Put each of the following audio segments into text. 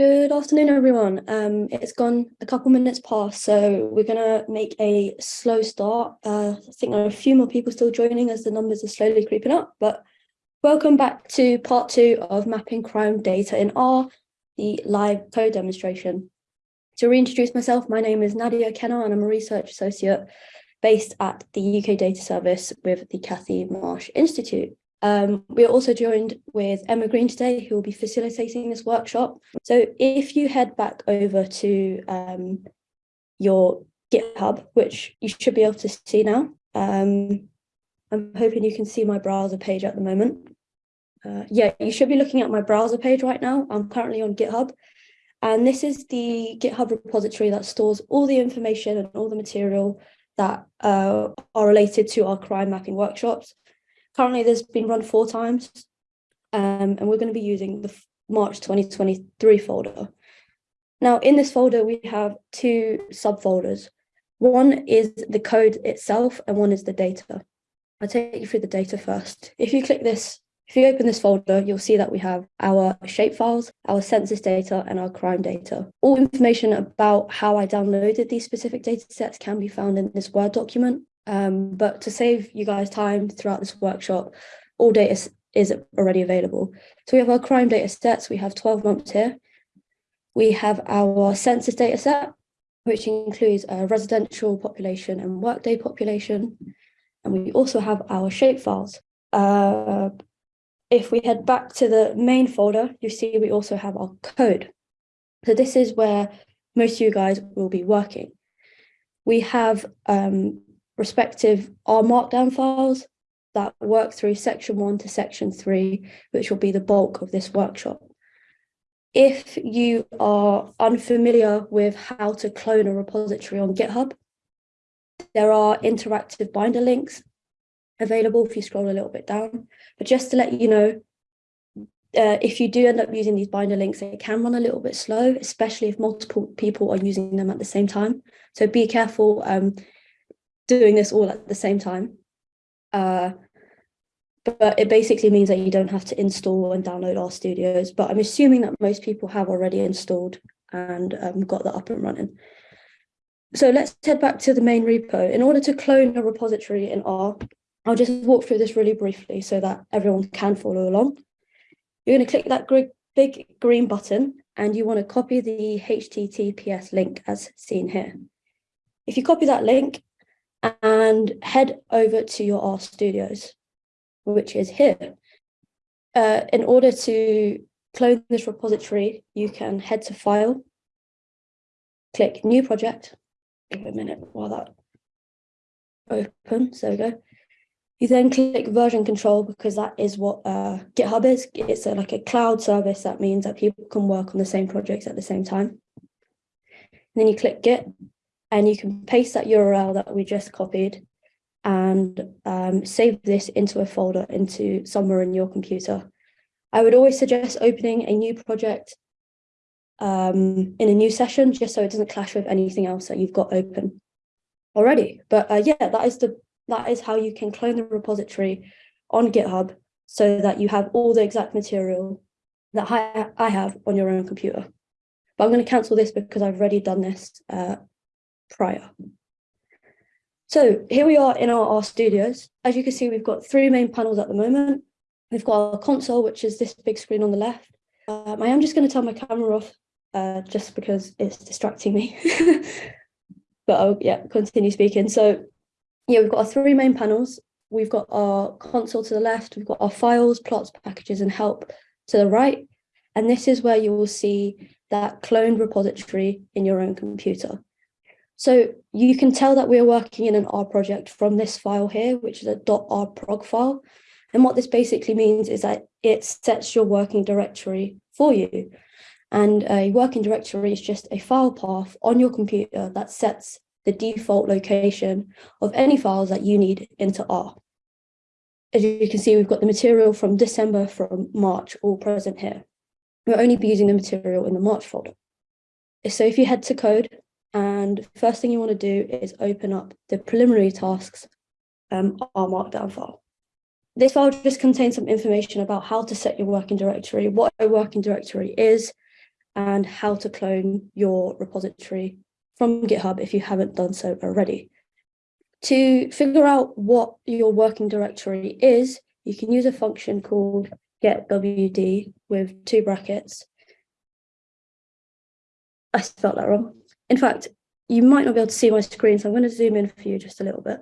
Good afternoon, everyone. Um, it's gone a couple minutes past, so we're going to make a slow start. Uh, I think there are a few more people still joining as the numbers are slowly creeping up, but welcome back to part two of mapping crime data in R, the live code demonstration. To reintroduce myself, my name is Nadia Kenner and I'm a research associate based at the UK Data Service with the Cathie Marsh Institute. Um, we are also joined with Emma Green today, who will be facilitating this workshop. So if you head back over to um, your GitHub, which you should be able to see now, um, I'm hoping you can see my browser page at the moment. Uh, yeah, you should be looking at my browser page right now. I'm currently on GitHub. And this is the GitHub repository that stores all the information and all the material that uh, are related to our crime mapping workshops. Currently, there's been run four times, um, and we're going to be using the March 2023 folder. Now, in this folder, we have two subfolders. One is the code itself, and one is the data. I'll take you through the data first. If you click this, if you open this folder, you'll see that we have our shapefiles, our census data, and our crime data. All information about how I downloaded these specific data sets can be found in this Word document. Um, but to save you guys time throughout this workshop, all data is already available. So we have our crime data sets, we have 12 months here. We have our census data set, which includes a residential population and workday population. And we also have our shapefiles. Uh, if we head back to the main folder, you see we also have our code. So this is where most of you guys will be working. We have um, respective R markdown files that work through section one to section three, which will be the bulk of this workshop. If you are unfamiliar with how to clone a repository on GitHub, there are interactive binder links available if you scroll a little bit down. But just to let you know, uh, if you do end up using these binder links, they can run a little bit slow, especially if multiple people are using them at the same time. So be careful um, doing this all at the same time. Uh, but it basically means that you don't have to install and download RStudios, But I'm assuming that most people have already installed and um, got that up and running. So let's head back to the main repo. In order to clone a repository in R, I'll just walk through this really briefly so that everyone can follow along. You're going to click that big green button and you want to copy the HTTPS link as seen here. If you copy that link, and head over to your R Studios, which is here. Uh, in order to clone this repository, you can head to File, click New Project. Give a minute while that opens. There we go. You then click version control because that is what uh, GitHub is. It's a, like a cloud service. That means that people can work on the same projects at the same time. And then you click Git and you can paste that URL that we just copied and um, save this into a folder into somewhere in your computer. I would always suggest opening a new project um, in a new session, just so it doesn't clash with anything else that you've got open already. But uh, yeah, that is the that is how you can clone the repository on GitHub so that you have all the exact material that I, I have on your own computer. But I'm going to cancel this because I've already done this uh, prior. So here we are in RStudios. As you can see, we've got three main panels at the moment. We've got our console, which is this big screen on the left. Um, I am just going to turn my camera off uh, just because it's distracting me. but I'll yeah, continue speaking. So yeah, we've got our three main panels. We've got our console to the left. We've got our files, plots, packages, and help to the right. And this is where you will see that cloned repository in your own computer. So you can tell that we're working in an R project from this file here, which is a .Rproj file. And what this basically means is that it sets your working directory for you. And a working directory is just a file path on your computer that sets the default location of any files that you need into R. As you can see, we've got the material from December, from March, all present here. We'll only be using the material in the March folder. So if you head to code and first thing you want to do is open up the preliminary tasks um, R markdown file. This file just contains some information about how to set your working directory, what a working directory is, and how to clone your repository from GitHub if you haven't done so already. To figure out what your working directory is, you can use a function called getwd with two brackets. I spelled that wrong. In fact, you might not be able to see my screen, so I'm going to zoom in for you just a little bit.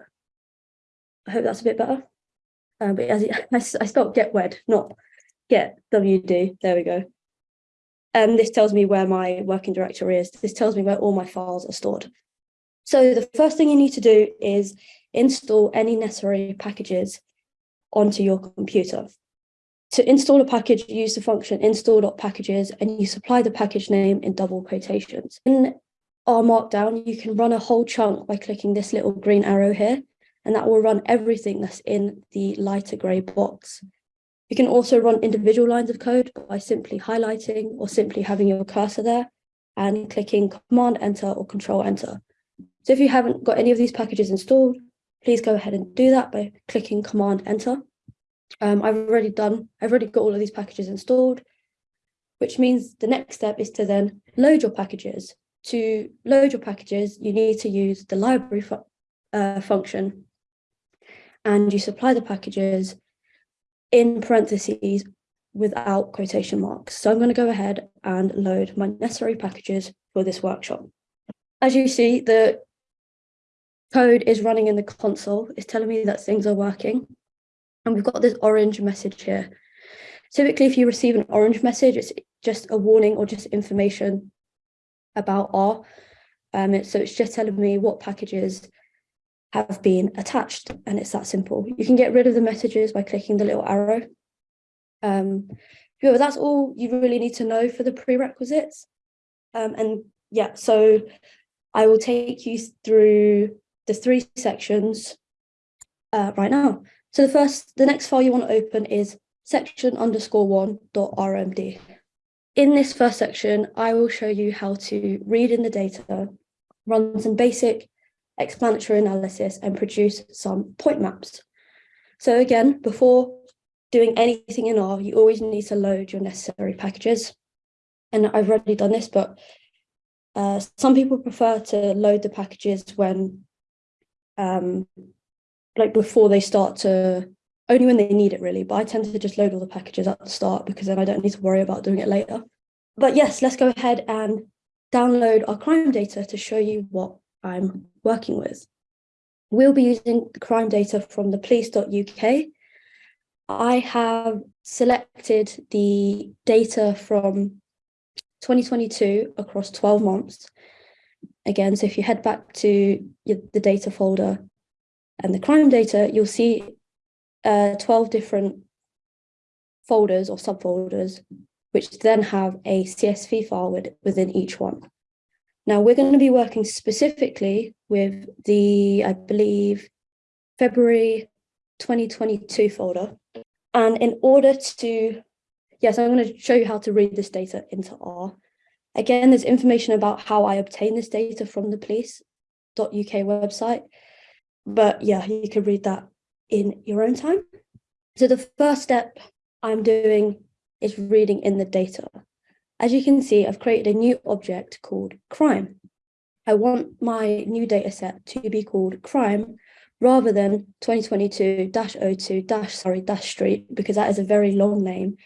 I hope that's a bit better. Um, but as it, I, I spelled get wed, not get wd. There we go. And um, this tells me where my working directory is. This tells me where all my files are stored. So the first thing you need to do is install any necessary packages onto your computer. To install a package, use the function install.packages and you supply the package name in double quotations. In R Markdown, you can run a whole chunk by clicking this little green arrow here, and that will run everything that's in the lighter grey box. You can also run individual lines of code by simply highlighting or simply having your cursor there and clicking Command Enter or Control Enter. So if you haven't got any of these packages installed, please go ahead and do that by clicking Command Enter. Um, I've already done, I've already got all of these packages installed, which means the next step is to then load your packages. To load your packages, you need to use the library fu uh, function and you supply the packages in parentheses without quotation marks. So I'm going to go ahead and load my necessary packages for this workshop. As you see, the code is running in the console. It's telling me that things are working. And we've got this orange message here. Typically, if you receive an orange message, it's just a warning or just information about R. Um, it, so it's just telling me what packages have been attached and it's that simple. You can get rid of the messages by clicking the little arrow. Um, but that's all you really need to know for the prerequisites. Um, and yeah, so I will take you through the three sections uh, right now. So the first, the next file you want to open is section underscore one dot rmd. In this first section, I will show you how to read in the data, run some basic explanatory analysis and produce some point maps. So again, before doing anything in R, you always need to load your necessary packages. And I've already done this, but uh, some people prefer to load the packages when, um, like before they start to, only when they need it really, but I tend to just load all the packages at the start because then I don't need to worry about doing it later. But yes, let's go ahead and download our crime data to show you what I'm working with. We'll be using the crime data from the police.uk. I have selected the data from 2022 across 12 months. Again, so if you head back to the data folder and the crime data, you'll see uh, 12 different folders or subfolders, which then have a CSV file within each one. Now we're going to be working specifically with the, I believe, February 2022 folder. And in order to, yes, I'm going to show you how to read this data into R. Again, there's information about how I obtain this data from the police.uk website. But yeah, you can read that in your own time. So the first step I'm doing is reading in the data. As you can see, I've created a new object called crime. I want my new data set to be called crime rather than 2022-02 dash sorry dash street because that is a very long name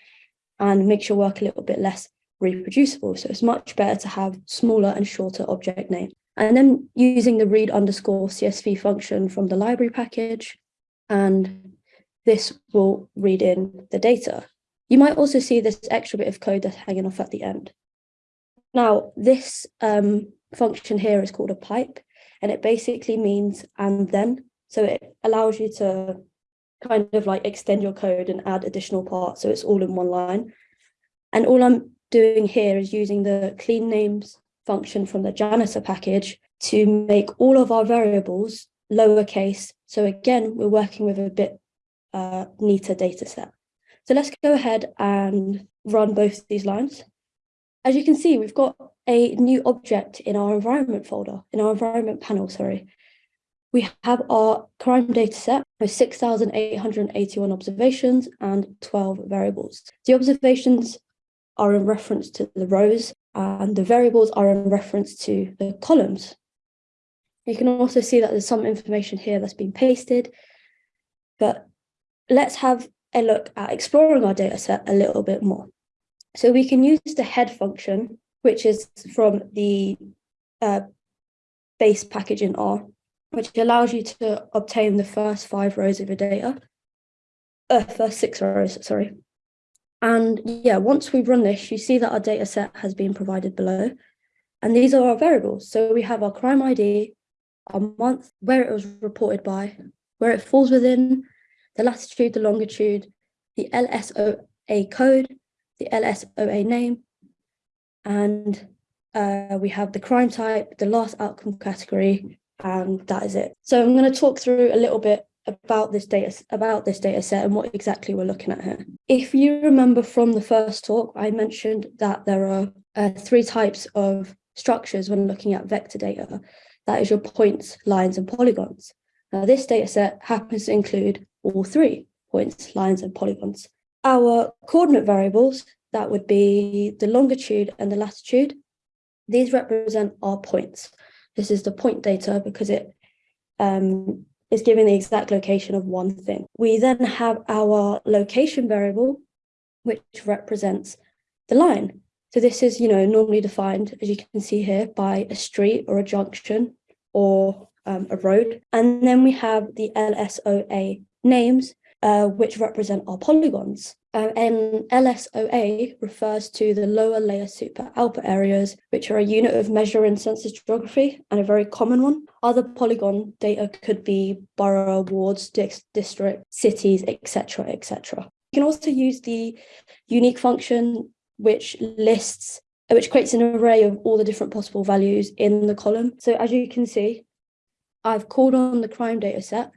and makes your work a little bit less reproducible. So it's much better to have smaller and shorter object names. And then using the read underscore CSV function from the library package, and this will read in the data. You might also see this extra bit of code that's hanging off at the end. Now, this um, function here is called a pipe, and it basically means and then. So it allows you to kind of like extend your code and add additional parts. So it's all in one line. And all I'm doing here is using the clean names function from the Janitor package to make all of our variables lowercase. So again, we're working with a bit uh, neater data set. So let's go ahead and run both these lines. As you can see, we've got a new object in our environment folder, in our environment panel, sorry. We have our crime data set with 6,881 observations and 12 variables. The observations are in reference to the rows and the variables are in reference to the columns. You can also see that there's some information here that's been pasted, but let's have a look at exploring our data set a little bit more. So we can use the head function, which is from the uh, base package in R, which allows you to obtain the first five rows of your data, uh, first six rows, sorry. And yeah, once we run this, you see that our data set has been provided below. And these are our variables. So we have our crime ID, our month, where it was reported by, where it falls within, the latitude, the longitude, the LSOA code, the LSOA name, and uh, we have the crime type, the last outcome category, and that is it. So I'm going to talk through a little bit about this data about this data set and what exactly we're looking at here. If you remember from the first talk, I mentioned that there are uh, three types of structures when looking at vector data. That is your points, lines, and polygons. Now, this data set happens to include all three points, lines, and polygons. Our coordinate variables, that would be the longitude and the latitude, these represent our points. This is the point data because it um, is giving the exact location of one thing. We then have our location variable, which represents the line. So this is, you know, normally defined, as you can see here, by a street or a junction or um, a road. And then we have the LSOA names, uh, which represent our polygons. Uh, and LSOA refers to the lower layer super output areas, which are a unit of measure in census geography and a very common one. Other polygon data could be borough, wards, district, cities, etc., etc. You can also use the unique function, which lists, which creates an array of all the different possible values in the column. So as you can see, I've called on the crime data set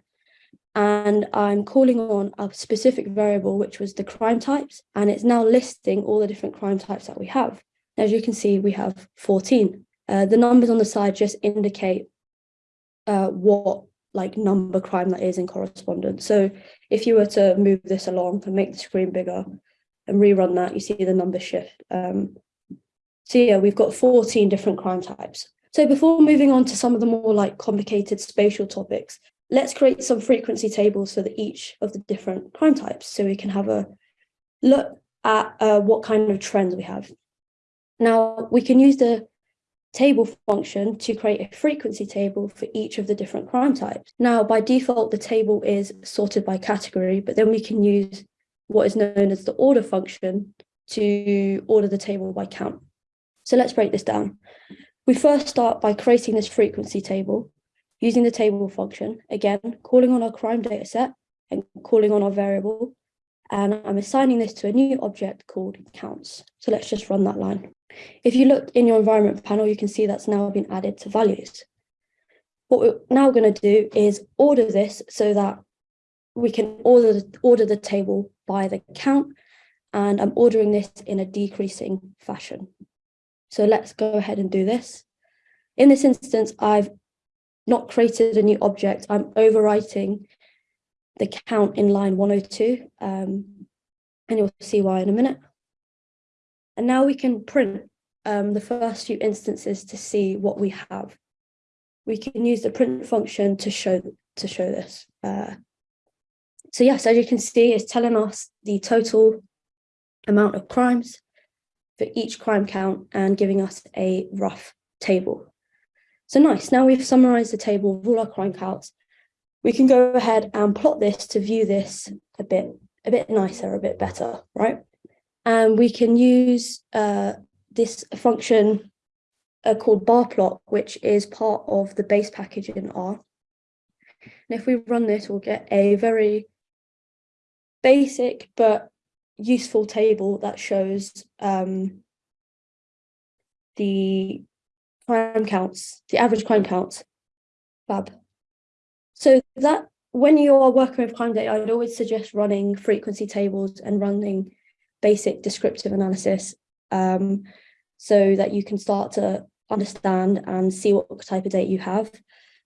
and I'm calling on a specific variable, which was the crime types, and it's now listing all the different crime types that we have. As you can see, we have 14. Uh, the numbers on the side just indicate uh, what like number crime that is in correspondence. So if you were to move this along and make the screen bigger and rerun that, you see the number shift. Um, so yeah, we've got 14 different crime types. So before moving on to some of the more like complicated spatial topics, let's create some frequency tables for the, each of the different crime types so we can have a look at uh, what kind of trends we have. Now, we can use the table function to create a frequency table for each of the different crime types. Now, by default, the table is sorted by category, but then we can use what is known as the order function to order the table by count. So let's break this down. We first start by creating this frequency table using the table function, again, calling on our crime data set and calling on our variable. And I'm assigning this to a new object called counts. So let's just run that line. If you look in your environment panel, you can see that's now been added to values. What we're now going to do is order this so that we can order the, order the table by the count. And I'm ordering this in a decreasing fashion. So let's go ahead and do this. In this instance, I've not created a new object, I'm overwriting the count in line 102, um, and you'll see why in a minute. And now we can print um, the first few instances to see what we have. We can use the print function to show to show this. Uh, so yes, as you can see, it's telling us the total amount of crimes for each crime count and giving us a rough table. So nice, now we've summarized the table of all our crime counts. We can go ahead and plot this to view this a bit, a bit nicer, a bit better, right? And we can use uh, this function uh, called bar plot, which is part of the base package in R. And if we run this, we'll get a very basic but useful table that shows um, the crime counts, the average crime counts. Fab. So that when you are working with crime data, I'd always suggest running frequency tables and running basic descriptive analysis um, so that you can start to understand and see what type of data you have.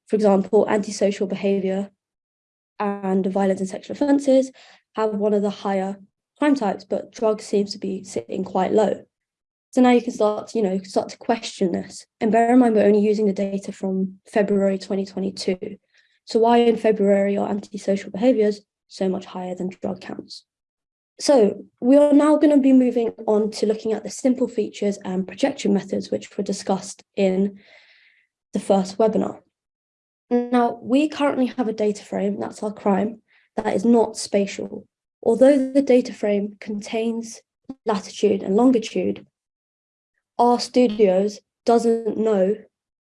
For example, antisocial behaviour and violence and sexual offences have one of the higher crime types, but drugs seems to be sitting quite low. So now you can start, you know, start to question this. And bear in mind, we're only using the data from February 2022. So why in February are antisocial behaviors so much higher than drug counts? So we are now going to be moving on to looking at the simple features and projection methods, which were discussed in the first webinar. Now, we currently have a data frame, that's our crime, that is not spatial. Although the data frame contains latitude and longitude, RStudios doesn't know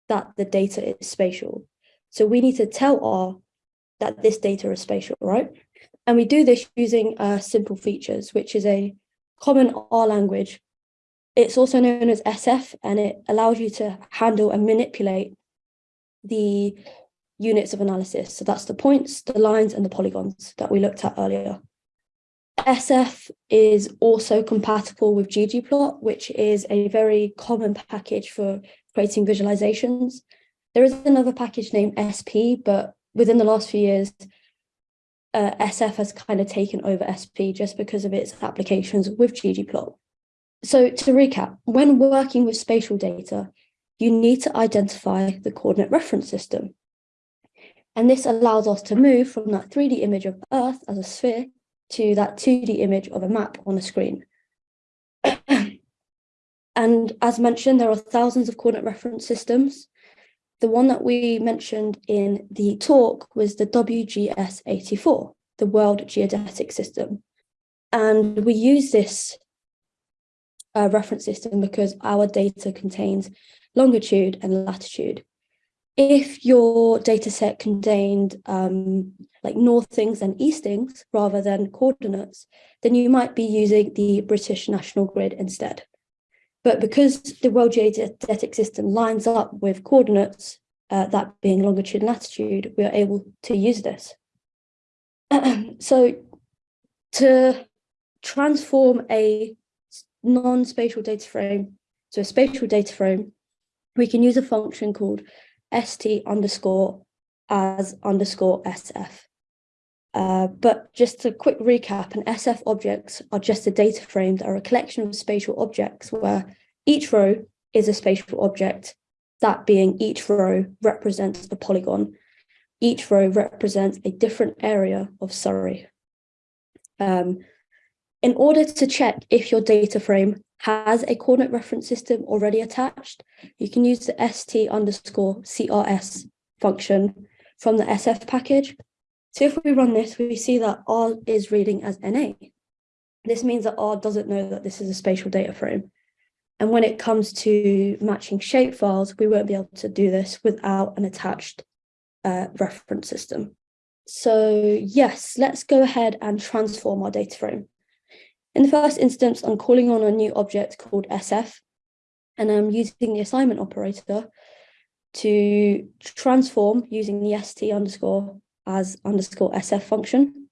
that the data is spatial. So we need to tell R that this data is spatial, right? And we do this using uh, simple features, which is a common R language. It's also known as SF, and it allows you to handle and manipulate the units of analysis. So that's the points, the lines, and the polygons that we looked at earlier. SF is also compatible with ggplot, which is a very common package for creating visualizations. There is another package named SP, but within the last few years, uh, SF has kind of taken over SP just because of its applications with ggplot. So to recap, when working with spatial data, you need to identify the coordinate reference system. And this allows us to move from that 3D image of Earth as a sphere to that 2D image of a map on a screen. and as mentioned, there are thousands of coordinate reference systems. The one that we mentioned in the talk was the WGS84, the World Geodetic System. And we use this uh, reference system because our data contains longitude and latitude if your data set contained um, like northings and eastings rather than coordinates, then you might be using the British National Grid instead. But because the World Geodetic System lines up with coordinates, uh, that being longitude and latitude, we are able to use this. so to transform a non-spatial data frame to a spatial data frame, we can use a function called st underscore as underscore sf. Uh, but just a quick recap, an SF objects are just a data frame that are a collection of spatial objects where each row is a spatial object, that being each row represents a polygon. Each row represents a different area of Surrey. Um, in order to check if your data frame has a coordinate reference system already attached, you can use the st underscore crs function from the SF package. So if we run this, we see that R is reading as NA. This means that R doesn't know that this is a spatial data frame. And when it comes to matching shape files, we won't be able to do this without an attached uh, reference system. So yes, let's go ahead and transform our data frame. In the first instance, I'm calling on a new object called SF, and I'm using the assignment operator to transform using the st underscore as underscore SF function.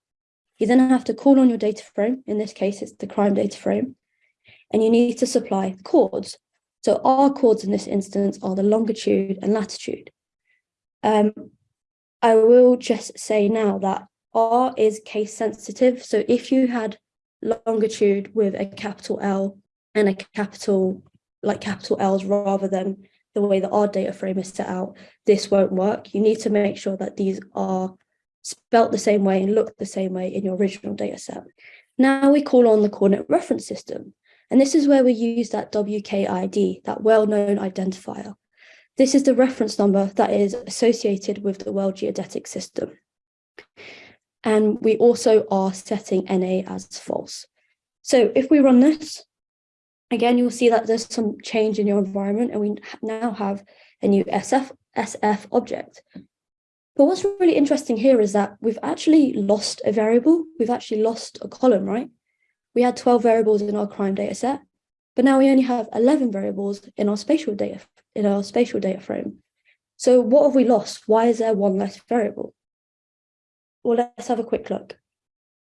You then have to call on your data frame. In this case, it's the crime data frame, and you need to supply coords. So our coords in this instance are the longitude and latitude. Um, I will just say now that R is case sensitive. So if you had longitude with a capital L and a capital, like capital L's rather than the way that our data frame is set out, this won't work. You need to make sure that these are spelt the same way and look the same way in your original data set. Now we call on the coordinate reference system. And this is where we use that WKID, that well-known identifier. This is the reference number that is associated with the World Geodetic System. And we also are setting NA as false. So if we run this, again, you'll see that there's some change in your environment and we now have a new SF, SF object. But what's really interesting here is that we've actually lost a variable. We've actually lost a column, right? We had 12 variables in our crime data set, but now we only have 11 variables in our spatial data, in our spatial data frame. So what have we lost? Why is there one less variable? well, let's have a quick look.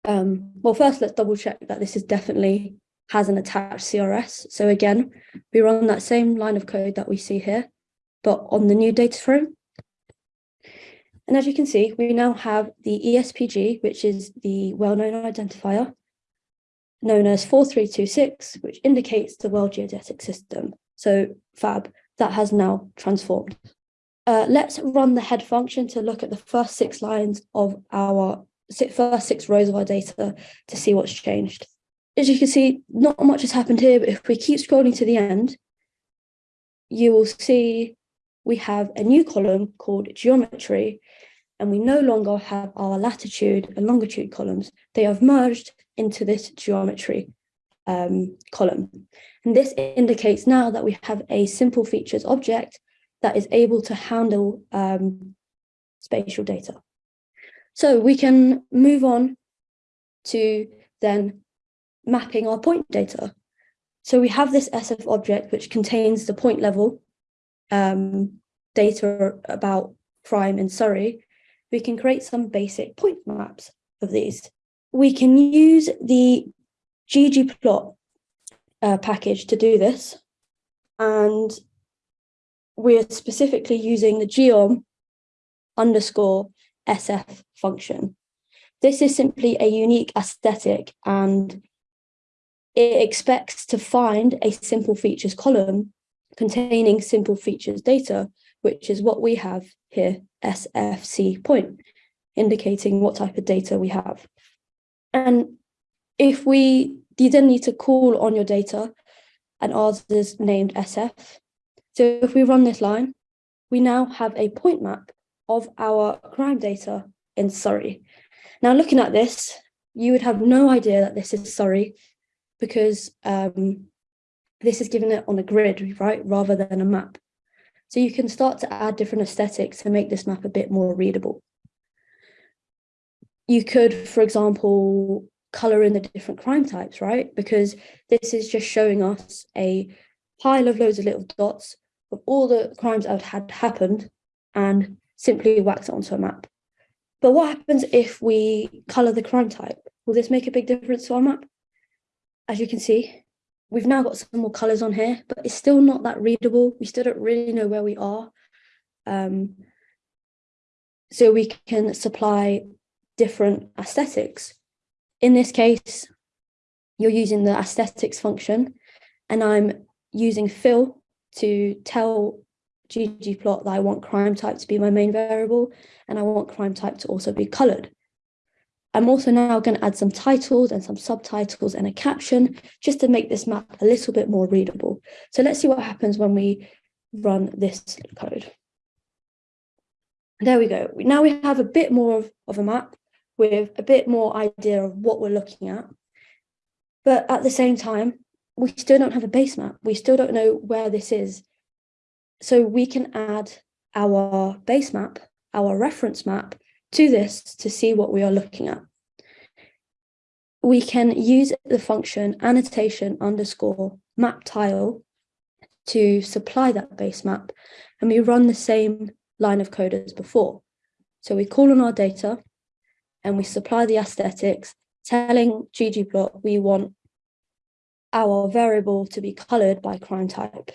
Um, well, first, let's double check that this is definitely has an attached CRS. So again, we run that same line of code that we see here, but on the new data frame. And as you can see, we now have the ESPG, which is the well-known identifier. known as 4326, which indicates the World Geodetic System. So fab, that has now transformed. Uh, let's run the head function to look at the first six lines of our first six rows of our data to see what's changed. As you can see, not much has happened here, but if we keep scrolling to the end, you will see we have a new column called geometry, and we no longer have our latitude and longitude columns. They have merged into this geometry um, column. And this indicates now that we have a simple features object that is able to handle um, spatial data. So we can move on to then mapping our point data. So we have this SF object which contains the point level um, data about crime in Surrey. We can create some basic point maps of these. We can use the ggplot uh, package to do this. And we're specifically using the geom underscore SF function. This is simply a unique aesthetic and it expects to find a simple features column containing simple features data, which is what we have here, SFC point, indicating what type of data we have. And if we, you then need to call on your data and ours is named SF. So if we run this line, we now have a point map of our crime data in Surrey. Now looking at this, you would have no idea that this is Surrey because um, this is given it on a grid, right, rather than a map. So you can start to add different aesthetics to make this map a bit more readable. You could, for example, color in the different crime types, right? Because this is just showing us a pile of loads of little dots of all the crimes that had happened and simply wax it onto a map. But what happens if we color the crime type? Will this make a big difference to our map? as you can see, we've now got some more colors on here, but it's still not that readable. We still don't really know where we are. Um, so we can supply different aesthetics. In this case, you're using the aesthetics function and I'm using fill to tell ggplot that I want crime type to be my main variable and I want crime type to also be colored. I'm also now going to add some titles and some subtitles and a caption just to make this map a little bit more readable. So let's see what happens when we run this code. There we go. Now we have a bit more of, of a map with a bit more idea of what we're looking at. But at the same time, we still don't have a base map. We still don't know where this is. So we can add our base map, our reference map, to this to see what we are looking at. We can use the function annotation underscore map tile to supply that base map and we run the same line of code as before. So we call on our data and we supply the aesthetics telling ggplot we want our variable to be colored by crime type.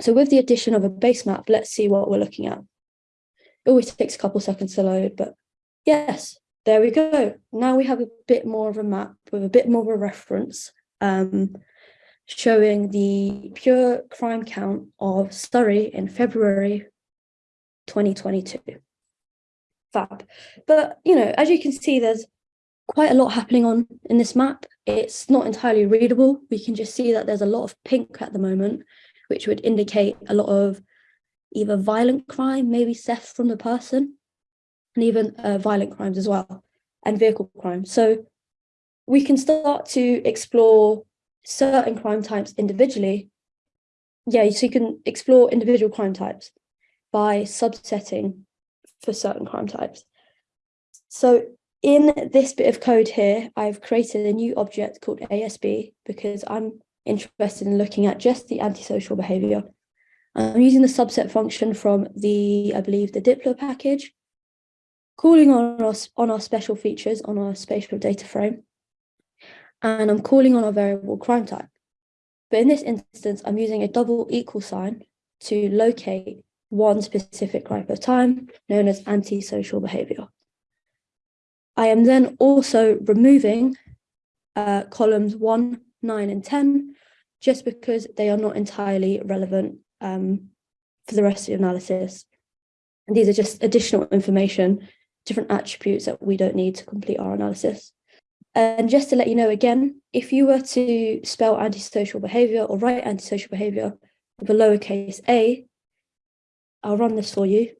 So with the addition of a base map, let's see what we're looking at. It always takes a couple seconds to load, but yes, there we go. Now we have a bit more of a map with a bit more of a reference um, showing the pure crime count of Surrey in February 2022. Fab. But, you know, as you can see, there's quite a lot happening on in this map. It's not entirely readable. We can just see that there's a lot of pink at the moment, which would indicate a lot of either violent crime, maybe theft from the person, and even uh, violent crimes as well, and vehicle crime. So we can start to explore certain crime types individually. Yeah, so you can explore individual crime types by subsetting for certain crime types. So in this bit of code here, I've created a new object called ASB because I'm interested in looking at just the antisocial behavior I'm using the subset function from the, I believe, the dplyr package, calling on our, on our special features on our spatial data frame, and I'm calling on our variable crime type. But in this instance, I'm using a double equal sign to locate one specific type of time known as antisocial behavior. I am then also removing uh, columns 1, 9 and 10, just because they are not entirely relevant um, for the rest of the analysis. And these are just additional information, different attributes that we don't need to complete our analysis. And just to let you know again, if you were to spell antisocial behavior or write antisocial behavior with a lowercase a, I'll run this for you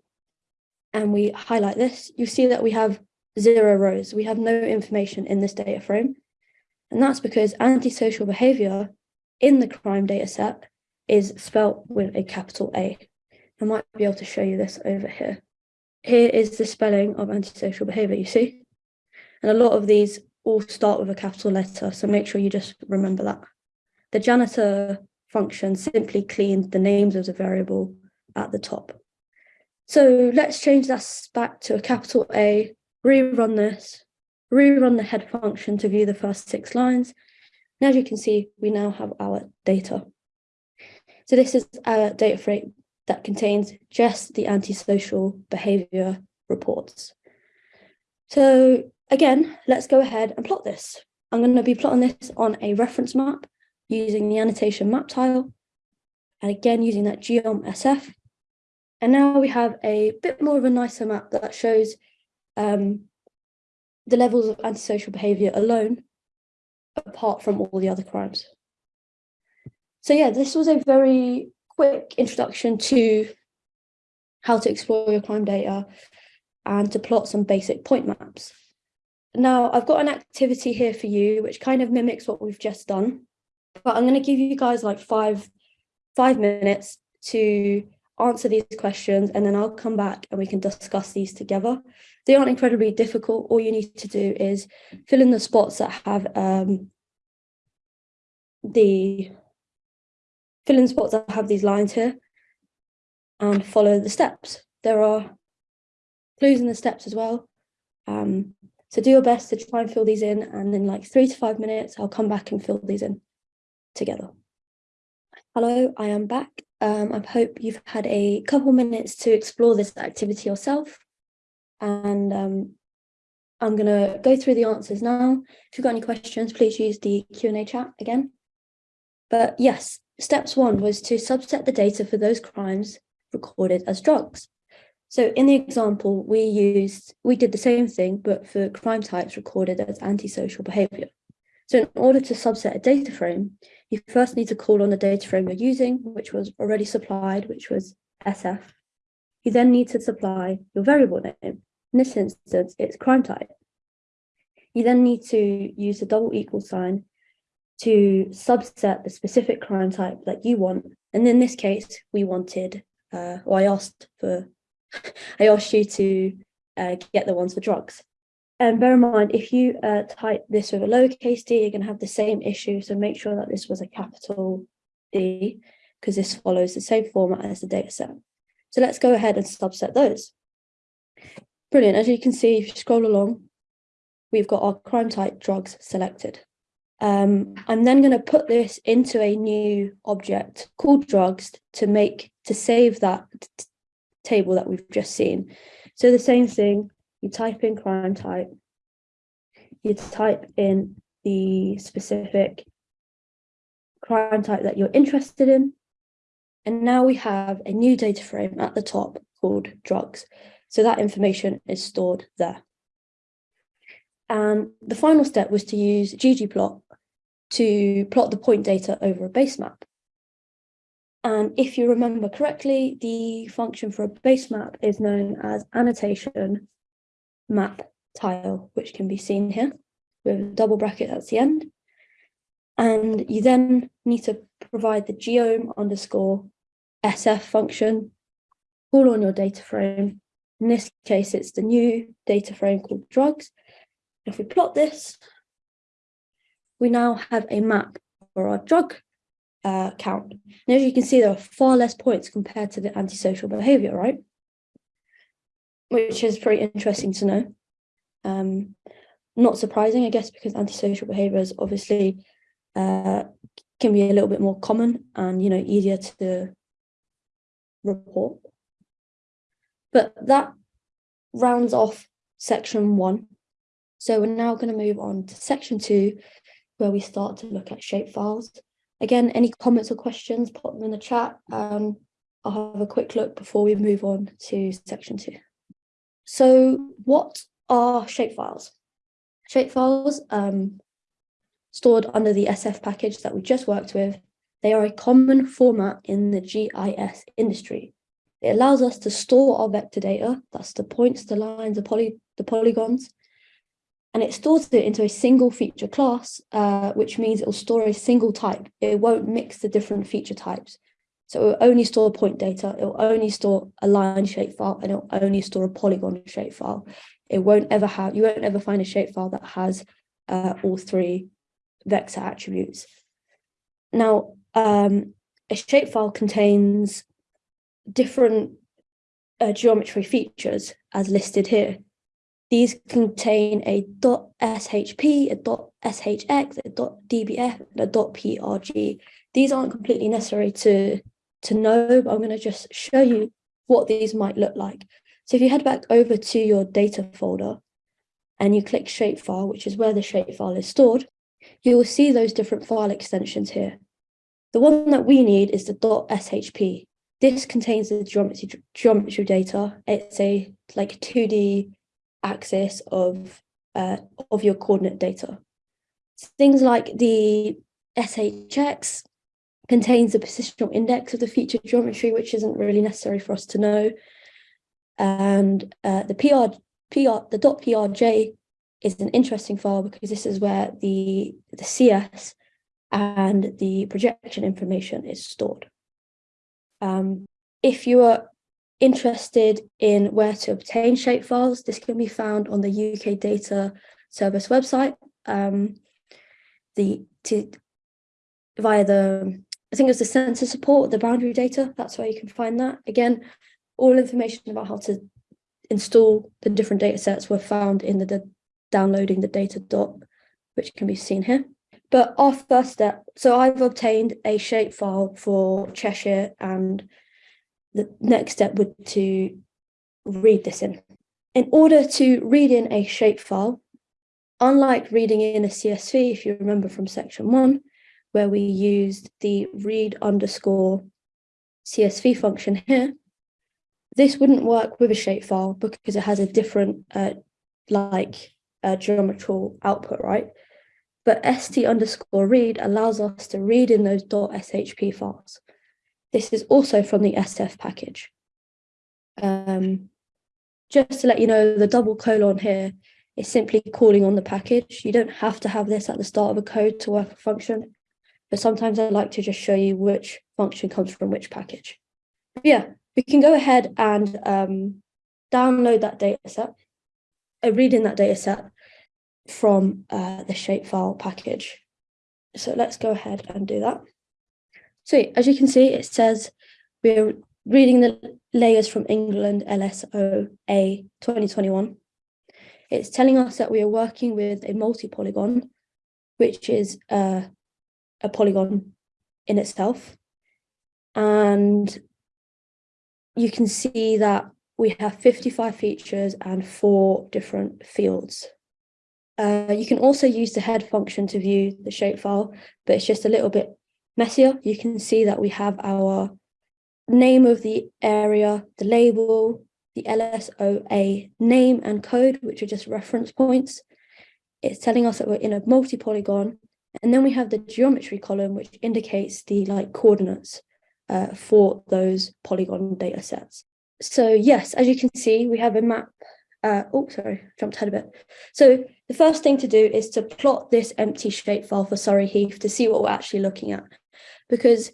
and we highlight this, you see that we have zero rows. We have no information in this data frame. And that's because antisocial behavior in the crime data set is spelt with a capital A. I might be able to show you this over here. Here is the spelling of antisocial behavior, you see? And a lot of these all start with a capital letter, so make sure you just remember that. The janitor function simply cleaned the names of the variable at the top. So let's change that back to a capital A, rerun this, rerun the head function to view the first six lines. And as you can see, we now have our data. So this is our data frame that contains just the antisocial behavior reports. So again, let's go ahead and plot this. I'm going to be plotting this on a reference map using the annotation map tile. And again, using that geom SF. And now we have a bit more of a nicer map that shows um, the levels of antisocial behavior alone, apart from all the other crimes. So yeah, this was a very quick introduction to how to explore your crime data and to plot some basic point maps. Now, I've got an activity here for you, which kind of mimics what we've just done, but I'm going to give you guys like five, five minutes to answer these questions and then I'll come back and we can discuss these together. They aren't incredibly difficult. All you need to do is fill in the spots that have um, the fill in spots that have these lines here and follow the steps. There are clues in the steps as well. Um, so do your best to try and fill these in and in like three to five minutes, I'll come back and fill these in together. Hello, I am back. Um, I hope you've had a couple minutes to explore this activity yourself. And um, I'm going to go through the answers now. If you've got any questions, please use the Q&A chat again. But yes, steps one was to subset the data for those crimes recorded as drugs. So in the example, we used, we did the same thing, but for crime types recorded as antisocial behavior. So in order to subset a data frame, you first need to call on the data frame you're using, which was already supplied, which was SF. You then need to supply your variable name. In this instance, it's crime type. You then need to use the double equal sign to subset the specific crime type that you want. And in this case, we wanted, uh, or I asked for, I asked you to uh, get the ones for drugs. And bear in mind, if you uh, type this with a lowercase d, you're going to have the same issue. So make sure that this was a capital D, because this follows the same format as the data set. So let's go ahead and subset those. Brilliant. As you can see, if you scroll along, we've got our crime type drugs selected. Um, I'm then going to put this into a new object called drugs to make to save that table that we've just seen. So the same thing, you type in crime type, you type in the specific crime type that you're interested in. And now we have a new data frame at the top called drugs. So that information is stored there. And the final step was to use ggplot to plot the point data over a base map. And if you remember correctly, the function for a base map is known as annotation map tile, which can be seen here with a double bracket at the end. And you then need to provide the geom underscore SF function, call on your data frame. In this case, it's the new data frame called drugs. If we plot this, we now have a map for our drug uh, count. And as you can see, there are far less points compared to the antisocial behavior, right? which is pretty interesting to know. Um, not surprising, I guess, because antisocial behaviours obviously uh, can be a little bit more common and, you know, easier to report. But that rounds off section one. So we're now going to move on to section two, where we start to look at shapefiles. Again, any comments or questions, pop them in the chat. Um, I'll have a quick look before we move on to section two. So what are shapefiles? Shapefiles um, stored under the SF package that we just worked with, they are a common format in the GIS industry. It allows us to store our vector data, that's the points, the lines, the, poly, the polygons, and it stores it into a single feature class, uh, which means it will store a single type. It won't mix the different feature types. So it will only store point data, it will only store a line shapefile, and it will only store a polygon shapefile. It won't ever have, you won't ever find a shapefile that has uh, all three vector attributes. Now, um, a shapefile contains different uh, geometry features as listed here. These contain a .shp, a .shx, a .dbf, and a .prj. These aren't completely necessary to, to know, but I'm going to just show you what these might look like. So if you head back over to your data folder and you click shapefile, which is where the shapefile is stored, you will see those different file extensions here. The one that we need is the .shp. This contains the geometry, geometry data. It's a like 2D axis of, uh, of your coordinate data. Things like the SHX contains the positional index of the feature geometry, which isn't really necessary for us to know. And uh, the PR, PR, the .prj is an interesting file because this is where the, the CRS and the projection information is stored. Um, if you are interested in where to obtain shapefiles, this can be found on the UK Data Service website. Um, the to via the I think it's the Census Support, the boundary data. That's where you can find that. Again, all information about how to install the different data sets were found in the, the downloading the data dot, which can be seen here. But our first step, so I've obtained a shapefile for Cheshire and the next step would to read this in. In order to read in a shapefile, unlike reading in a CSV, if you remember from section one, where we used the read underscore CSV function here, this wouldn't work with a shapefile because it has a different uh, like uh, geometrical output, right? But st underscore read allows us to read in those .shp files. This is also from the SF package. Um, just to let you know, the double colon here is simply calling on the package. You don't have to have this at the start of a code to work a function, but sometimes I like to just show you which function comes from which package. But yeah, we can go ahead and um, download that data set, uh, read in that data set from uh, the shapefile package. So let's go ahead and do that. So as you can see, it says we're reading the layers from England LSOA 2021. It's telling us that we are working with a multi-polygon, which is uh, a polygon in itself. And you can see that we have 55 features and four different fields. Uh, you can also use the head function to view the shapefile, but it's just a little bit messier. You can see that we have our name of the area, the label, the LSOA name and code, which are just reference points. It's telling us that we're in a multi-polygon. And then we have the geometry column, which indicates the like coordinates uh, for those polygon data sets. So yes, as you can see, we have a map. Uh, oh, sorry, jumped ahead a bit. So the first thing to do is to plot this empty shapefile for Surrey Heath to see what we're actually looking at because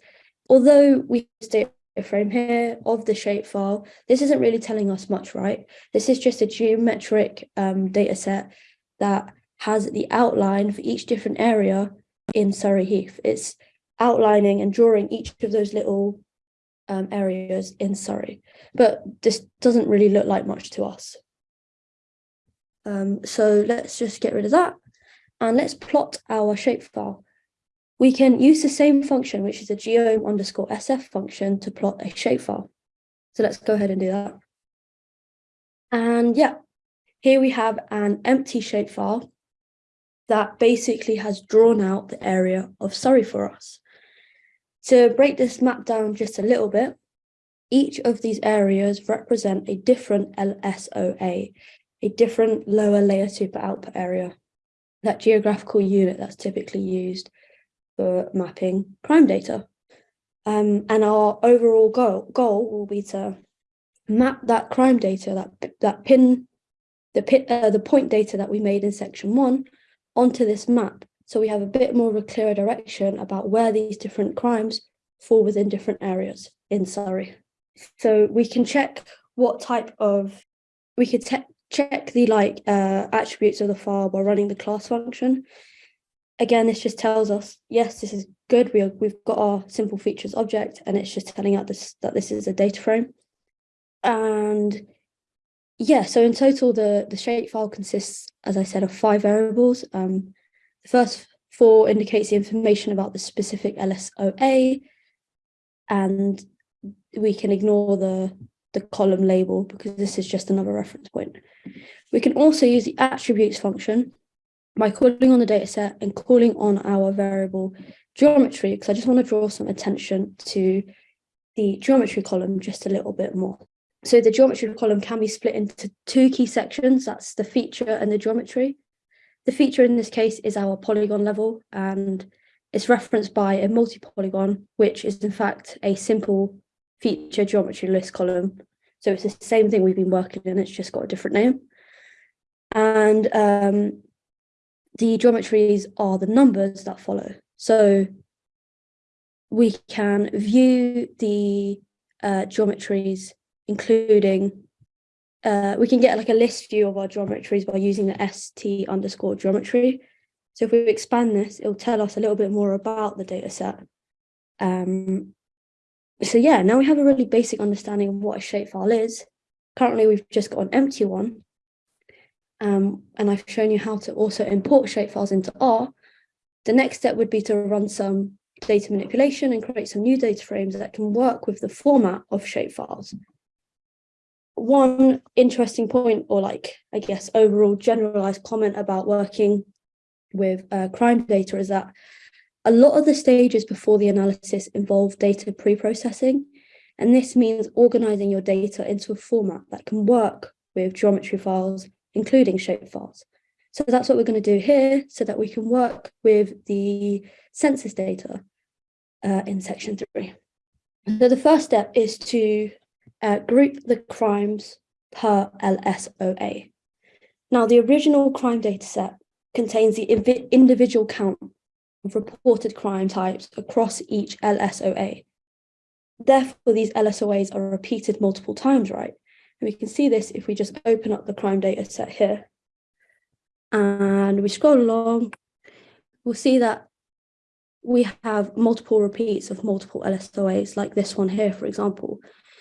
although we stay a frame here of the shapefile, this isn't really telling us much, right? This is just a geometric um, data set that has the outline for each different area in Surrey Heath. It's outlining and drawing each of those little um, areas in Surrey, but this doesn't really look like much to us. Um, so let's just get rid of that and let's plot our shapefile. We can use the same function, which is a geom underscore sf function to plot a shapefile. So let's go ahead and do that. And yeah, here we have an empty shapefile. that basically has drawn out the area of Surrey for us. To break this map down just a little bit, each of these areas represent a different LSOA, a different lower layer super output area, that geographical unit that's typically used for mapping crime data. Um, and our overall goal, goal will be to map that crime data, that, that pin, the, pin, uh, the point data that we made in section one onto this map. So we have a bit more of a clearer direction about where these different crimes fall within different areas in Surrey. So we can check what type of, we could check the like uh, attributes of the file by running the class function. Again, this just tells us, yes, this is good. We are, we've got our simple features object and it's just telling out this that this is a data frame. And yeah, so in total, the, the shapefile consists, as I said, of five variables. Um, the first four indicates the information about the specific LSOA, and we can ignore the, the column label because this is just another reference point. We can also use the attributes function by calling on the data set and calling on our variable geometry, because I just want to draw some attention to the geometry column just a little bit more. So the geometry column can be split into two key sections, that's the feature and the geometry. The feature in this case is our polygon level and it's referenced by a multi-polygon, which is in fact a simple feature geometry list column. So it's the same thing we've been working in, it's just got a different name. And um, the geometries are the numbers that follow. So we can view the uh, geometries, including, uh, we can get like a list view of our geometries by using the st underscore geometry. So if we expand this, it'll tell us a little bit more about the data set. Um, so yeah, now we have a really basic understanding of what a shapefile is. Currently, we've just got an empty one, um, and I've shown you how to also import shapefiles into R, the next step would be to run some data manipulation and create some new data frames that can work with the format of shapefiles. One interesting point, or like, I guess, overall generalized comment about working with uh, crime data is that a lot of the stages before the analysis involve data pre-processing, and this means organizing your data into a format that can work with geometry files including shapefiles. So that's what we're going to do here so that we can work with the census data uh, in section three. So the first step is to uh, group the crimes per LSOA. Now the original crime data set contains the individual count of reported crime types across each LSOA. Therefore, these LSOAs are repeated multiple times, right? And we can see this if we just open up the crime data set here. And we scroll along, we'll see that we have multiple repeats of multiple LSOAs, like this one here, for example.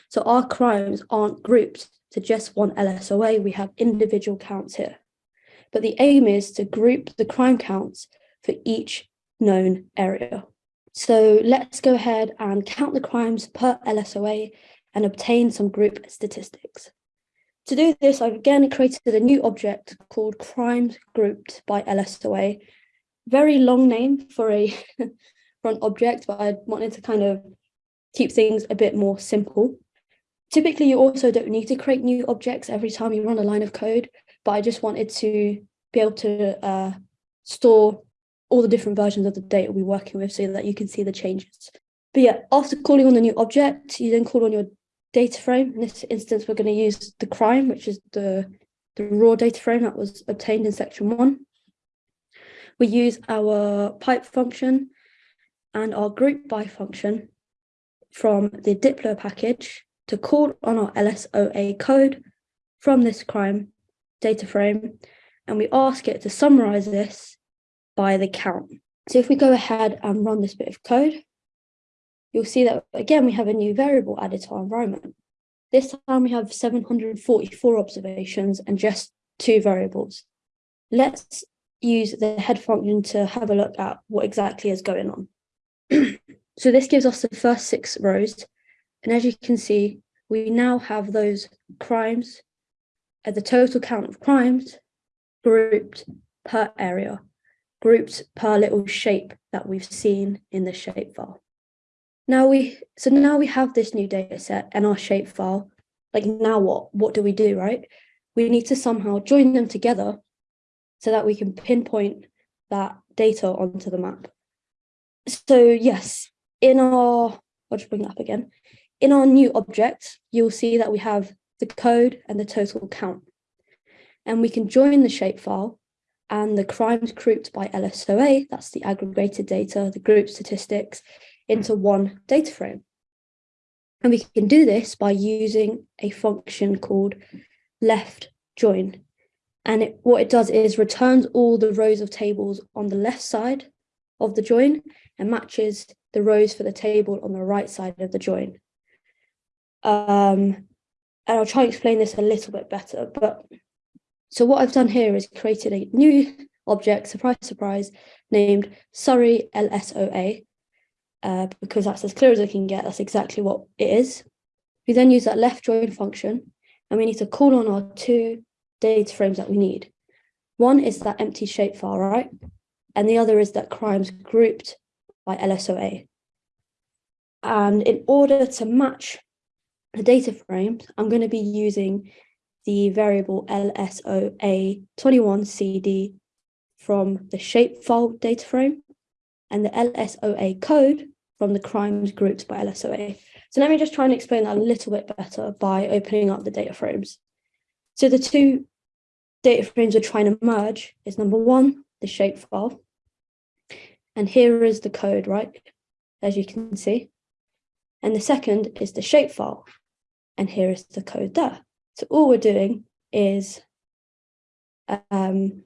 So our crimes aren't grouped to just one LSOA, we have individual counts here. But the aim is to group the crime counts for each known area. So let's go ahead and count the crimes per LSOA and obtain some group statistics. To do this, I've again created a new object called crimes grouped by LSOA. Very long name for a for an object, but I wanted to kind of keep things a bit more simple. Typically, you also don't need to create new objects every time you run a line of code, but I just wanted to be able to uh, store all the different versions of the data we're working with so that you can see the changes. But yeah, after calling on the new object, you then call on your data frame. In this instance, we're going to use the crime, which is the, the raw data frame that was obtained in section one. We use our pipe function and our group by function from the dplyr package to call on our LSOA code from this crime data frame, and we ask it to summarize this by the count. So if we go ahead and run this bit of code, you'll see that again, we have a new variable added to our environment. This time we have 744 observations and just two variables. Let's use the head function to have a look at what exactly is going on. so this gives us the first six rows. And as you can see, we now have those crimes at the total count of crimes grouped per area. grouped per little shape that we've seen in the shapefile. Now we, so now we have this new data set and our shapefile. Like now what, what do we do, right? We need to somehow join them together so that we can pinpoint that data onto the map. So yes, in our, I'll just bring that up again. In our new object, you'll see that we have the code and the total count. And we can join the shapefile and the crimes grouped by LSOA, that's the aggregated data, the group statistics, into one data frame. And we can do this by using a function called left join. And it, what it does is returns all the rows of tables on the left side of the join and matches the rows for the table on the right side of the join. Um, and I'll try and explain this a little bit better, but so what I've done here is created a new object, surprise, surprise, named Surrey LSOA, uh, because that's as clear as I can get, that's exactly what it is. We then use that left join function, and we need to call on our two data frames that we need. One is that empty shapefile, right? And the other is that crimes grouped by LSOA. And in order to match the data frames, I'm going to be using the variable LSOA21CD from the shapefile data frame and the LSOA code from the crimes grouped by LSOA. So let me just try and explain that a little bit better by opening up the data frames. So the two data frames we're trying to merge is number one, the shapefile. And here is the code, right? As you can see. And the second is the shapefile. And here is the code there. So all we're doing is, um,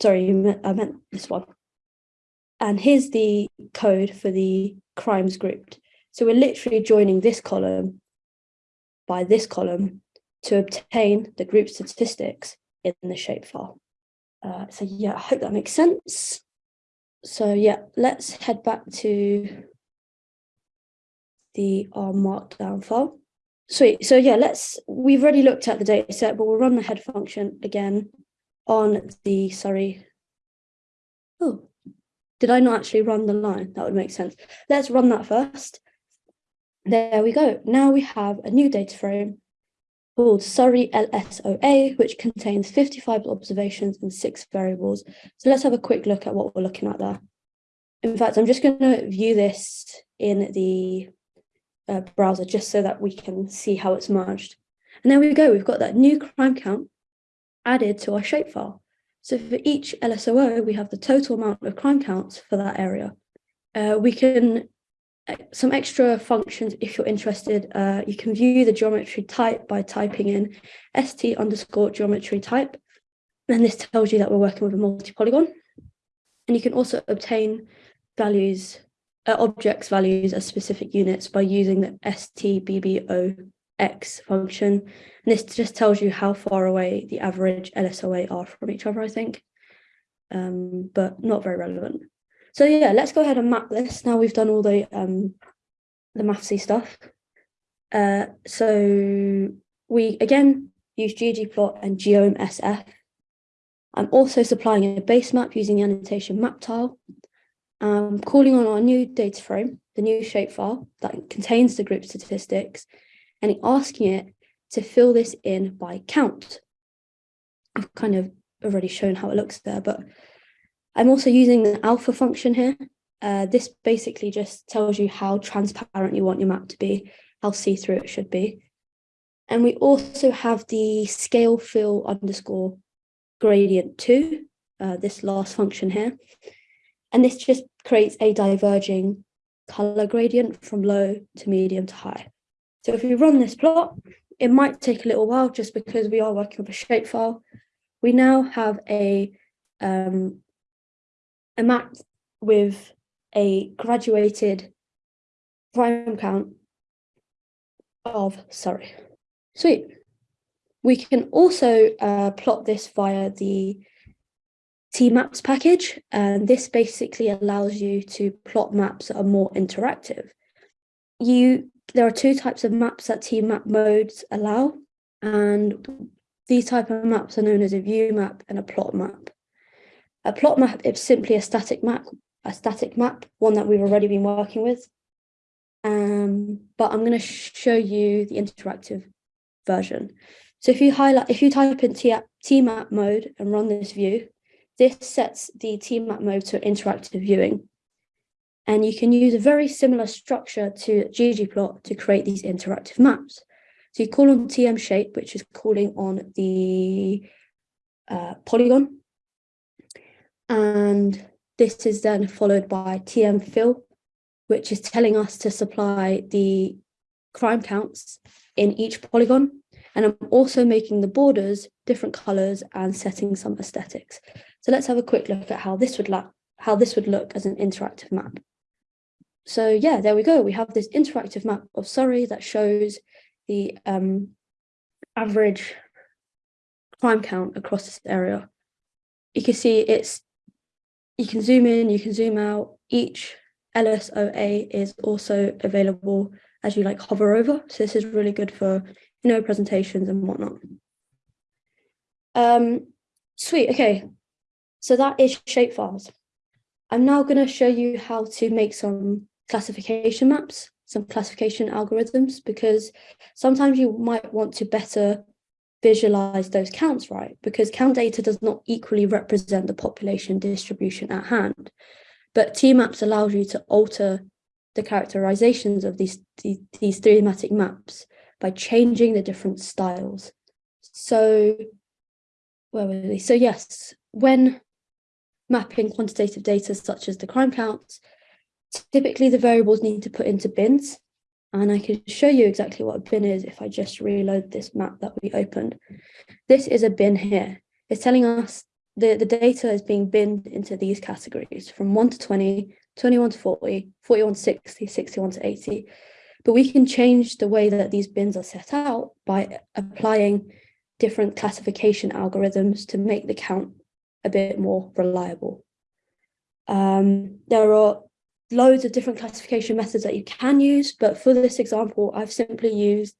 sorry, I meant this one. And here's the code for the crimes grouped. So we're literally joining this column by this column to obtain the group statistics in the shapefile. Uh, so yeah, I hope that makes sense. So yeah, let's head back to the R markdown file. Sweet. So yeah, let's, we've already looked at the data set, but we'll run the head function again on the, sorry. Oh, did I not actually run the line? That would make sense. Let's run that first. There we go. Now we have a new data frame called Surrey LSOA, which contains 55 observations and six variables. So let's have a quick look at what we're looking at there. In fact, I'm just going to view this in the uh, browser just so that we can see how it's merged. And there we go, we've got that new crime count added to our shapefile. So for each LSOA, we have the total amount of crime counts for that area. Uh, we can, uh, some extra functions, if you're interested, uh, you can view the geometry type by typing in st underscore geometry type. And this tells you that we're working with a multi-polygon. And you can also obtain values uh, objects values as specific units by using the stbbox function. And this just tells you how far away the average LSOA are from each other, I think, um, but not very relevant. So yeah, let's go ahead and map this. Now we've done all the um, the mathsy stuff. Uh, so we again use ggplot and geom_sf. I'm also supplying a base map using the annotation map tile I'm calling on our new data frame, the new shapefile that contains the group statistics, and asking it to fill this in by count. I've kind of already shown how it looks there, but I'm also using the alpha function here. Uh, this basically just tells you how transparent you want your map to be, how see-through it should be. And we also have the scale fill underscore gradient two, uh, this last function here. And this just creates a diverging color gradient from low to medium to high. So if we run this plot, it might take a little while just because we are working with a shapefile. We now have a, um, a map with a graduated prime count of Surrey. Sweet. We can also uh, plot this via the Tmaps package, and this basically allows you to plot maps that are more interactive. You there are two types of maps that Tmap modes allow, and these type of maps are known as a view map and a plot map. A plot map is simply a static map, a static map, one that we've already been working with. Um, but I'm going to show you the interactive version. So if you highlight, if you type in tmap mode and run this view, this sets the tmap mode to interactive viewing. And you can use a very similar structure to ggplot to create these interactive maps. So you call on tm shape, which is calling on the uh, polygon. And this is then followed by tm fill, which is telling us to supply the crime counts in each polygon. And I'm also making the borders different colors and setting some aesthetics. So let's have a quick look at how this would look, how this would look as an interactive map. So yeah, there we go. We have this interactive map of Surrey that shows the um, average crime count across this area. You can see it's, you can zoom in, you can zoom out. Each LSOA is also available as you like hover over. So this is really good for, you know, presentations and whatnot. Um, sweet, okay. So that is shapefiles. I'm now going to show you how to make some classification maps, some classification algorithms, because sometimes you might want to better visualize those counts right, because count data does not equally represent the population distribution at hand. But T-maps allows you to alter the characterizations of these, these, thematic maps by changing the different styles. So, where were we? So yes, when mapping quantitative data such as the crime counts, Typically the variables need to put into bins and I can show you exactly what a bin is if I just reload this map that we opened. This is a bin here. It's telling us the, the data is being binned into these categories from 1 to 20, 21 to 40, 41 to 60, 61 to 80. But we can change the way that these bins are set out by applying different classification algorithms to make the count a bit more reliable. Um, there are loads of different classification methods that you can use, but for this example, I've simply used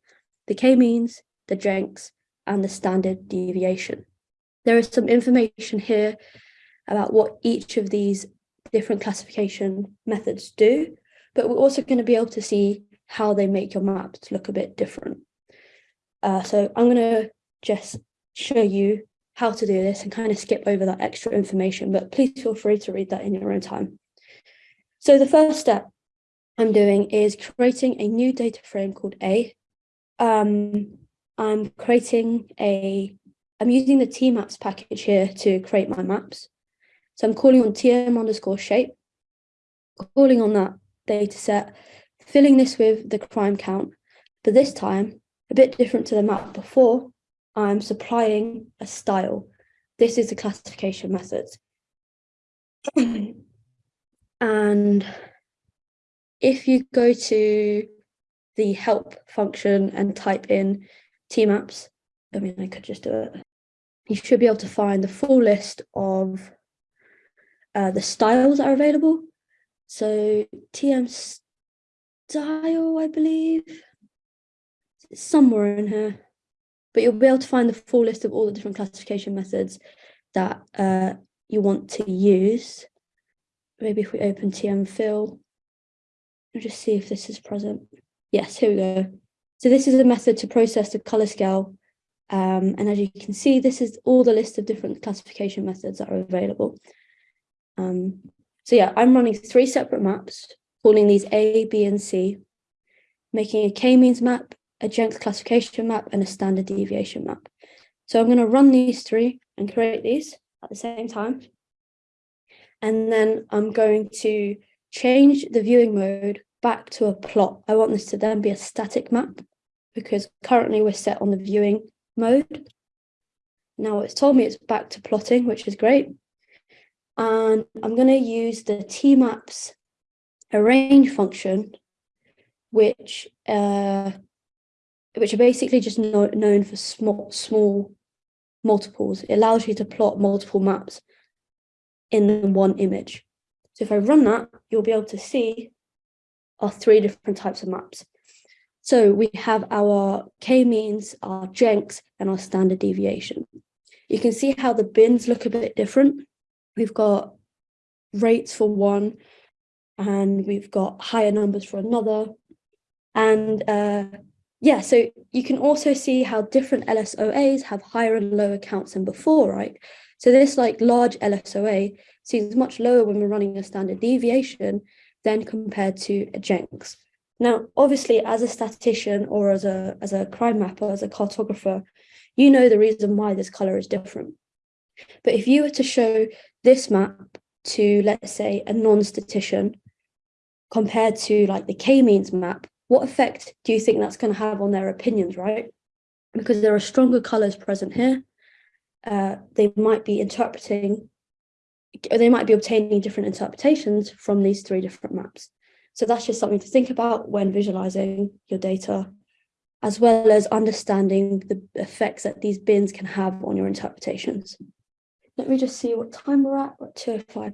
the k-means, the Jenks, and the standard deviation. There is some information here about what each of these different classification methods do, but we're also going to be able to see how they make your maps look a bit different. Uh, so I'm going to just show you how to do this and kind of skip over that extra information, but please feel free to read that in your own time. So the first step I'm doing is creating a new data frame called A. Um, I'm creating a, I'm using the tmaps package here to create my maps. So I'm calling on tm underscore shape, calling on that data set, filling this with the crime count, but this time, a bit different to the map before, I'm supplying a style. This is the classification method. And if you go to the help function and type in tmaps, I mean, I could just do it. You should be able to find the full list of uh, the styles that are available. So TM style, I believe, it's somewhere in here, but you'll be able to find the full list of all the different classification methods that uh, you want to use maybe if we open TM fill, I'll just see if this is present. Yes, here we go. So this is a method to process the color scale. Um, and as you can see, this is all the list of different classification methods that are available. Um, so yeah, I'm running three separate maps, calling these A, B, and C, making a k-means map, a Jenks classification map, and a standard deviation map. So I'm going to run these three and create these at the same time. And then I'm going to change the viewing mode back to a plot. I want this to then be a static map because currently we're set on the viewing mode. Now it's told me it's back to plotting, which is great. And I'm going to use the tmaps arrange function, which uh, which are basically just no, known for small small multiples. It allows you to plot multiple maps in one image. So if I run that, you'll be able to see our three different types of maps. So we have our k-means, our jenks, and our standard deviation. You can see how the bins look a bit different we've got rates for one, and we've got higher numbers for another. And uh, yeah, so you can also see how different LSOAs have higher and lower counts than before, right? So this like large LSOA seems much lower when we're running a standard deviation than compared to a Jenks. Now, obviously, as a statistician or as a, as a crime mapper, as a cartographer, you know the reason why this color is different. But if you were to show this map to, let's say, a non-statistician compared to like the k-means map, what effect do you think that's going to have on their opinions, right? Because there are stronger colors present here. Uh, they might be interpreting, they might be obtaining different interpretations from these three different maps. So that's just something to think about when visualizing your data, as well as understanding the effects that these bins can have on your interpretations. Let me just see what time we're at, we're at 205.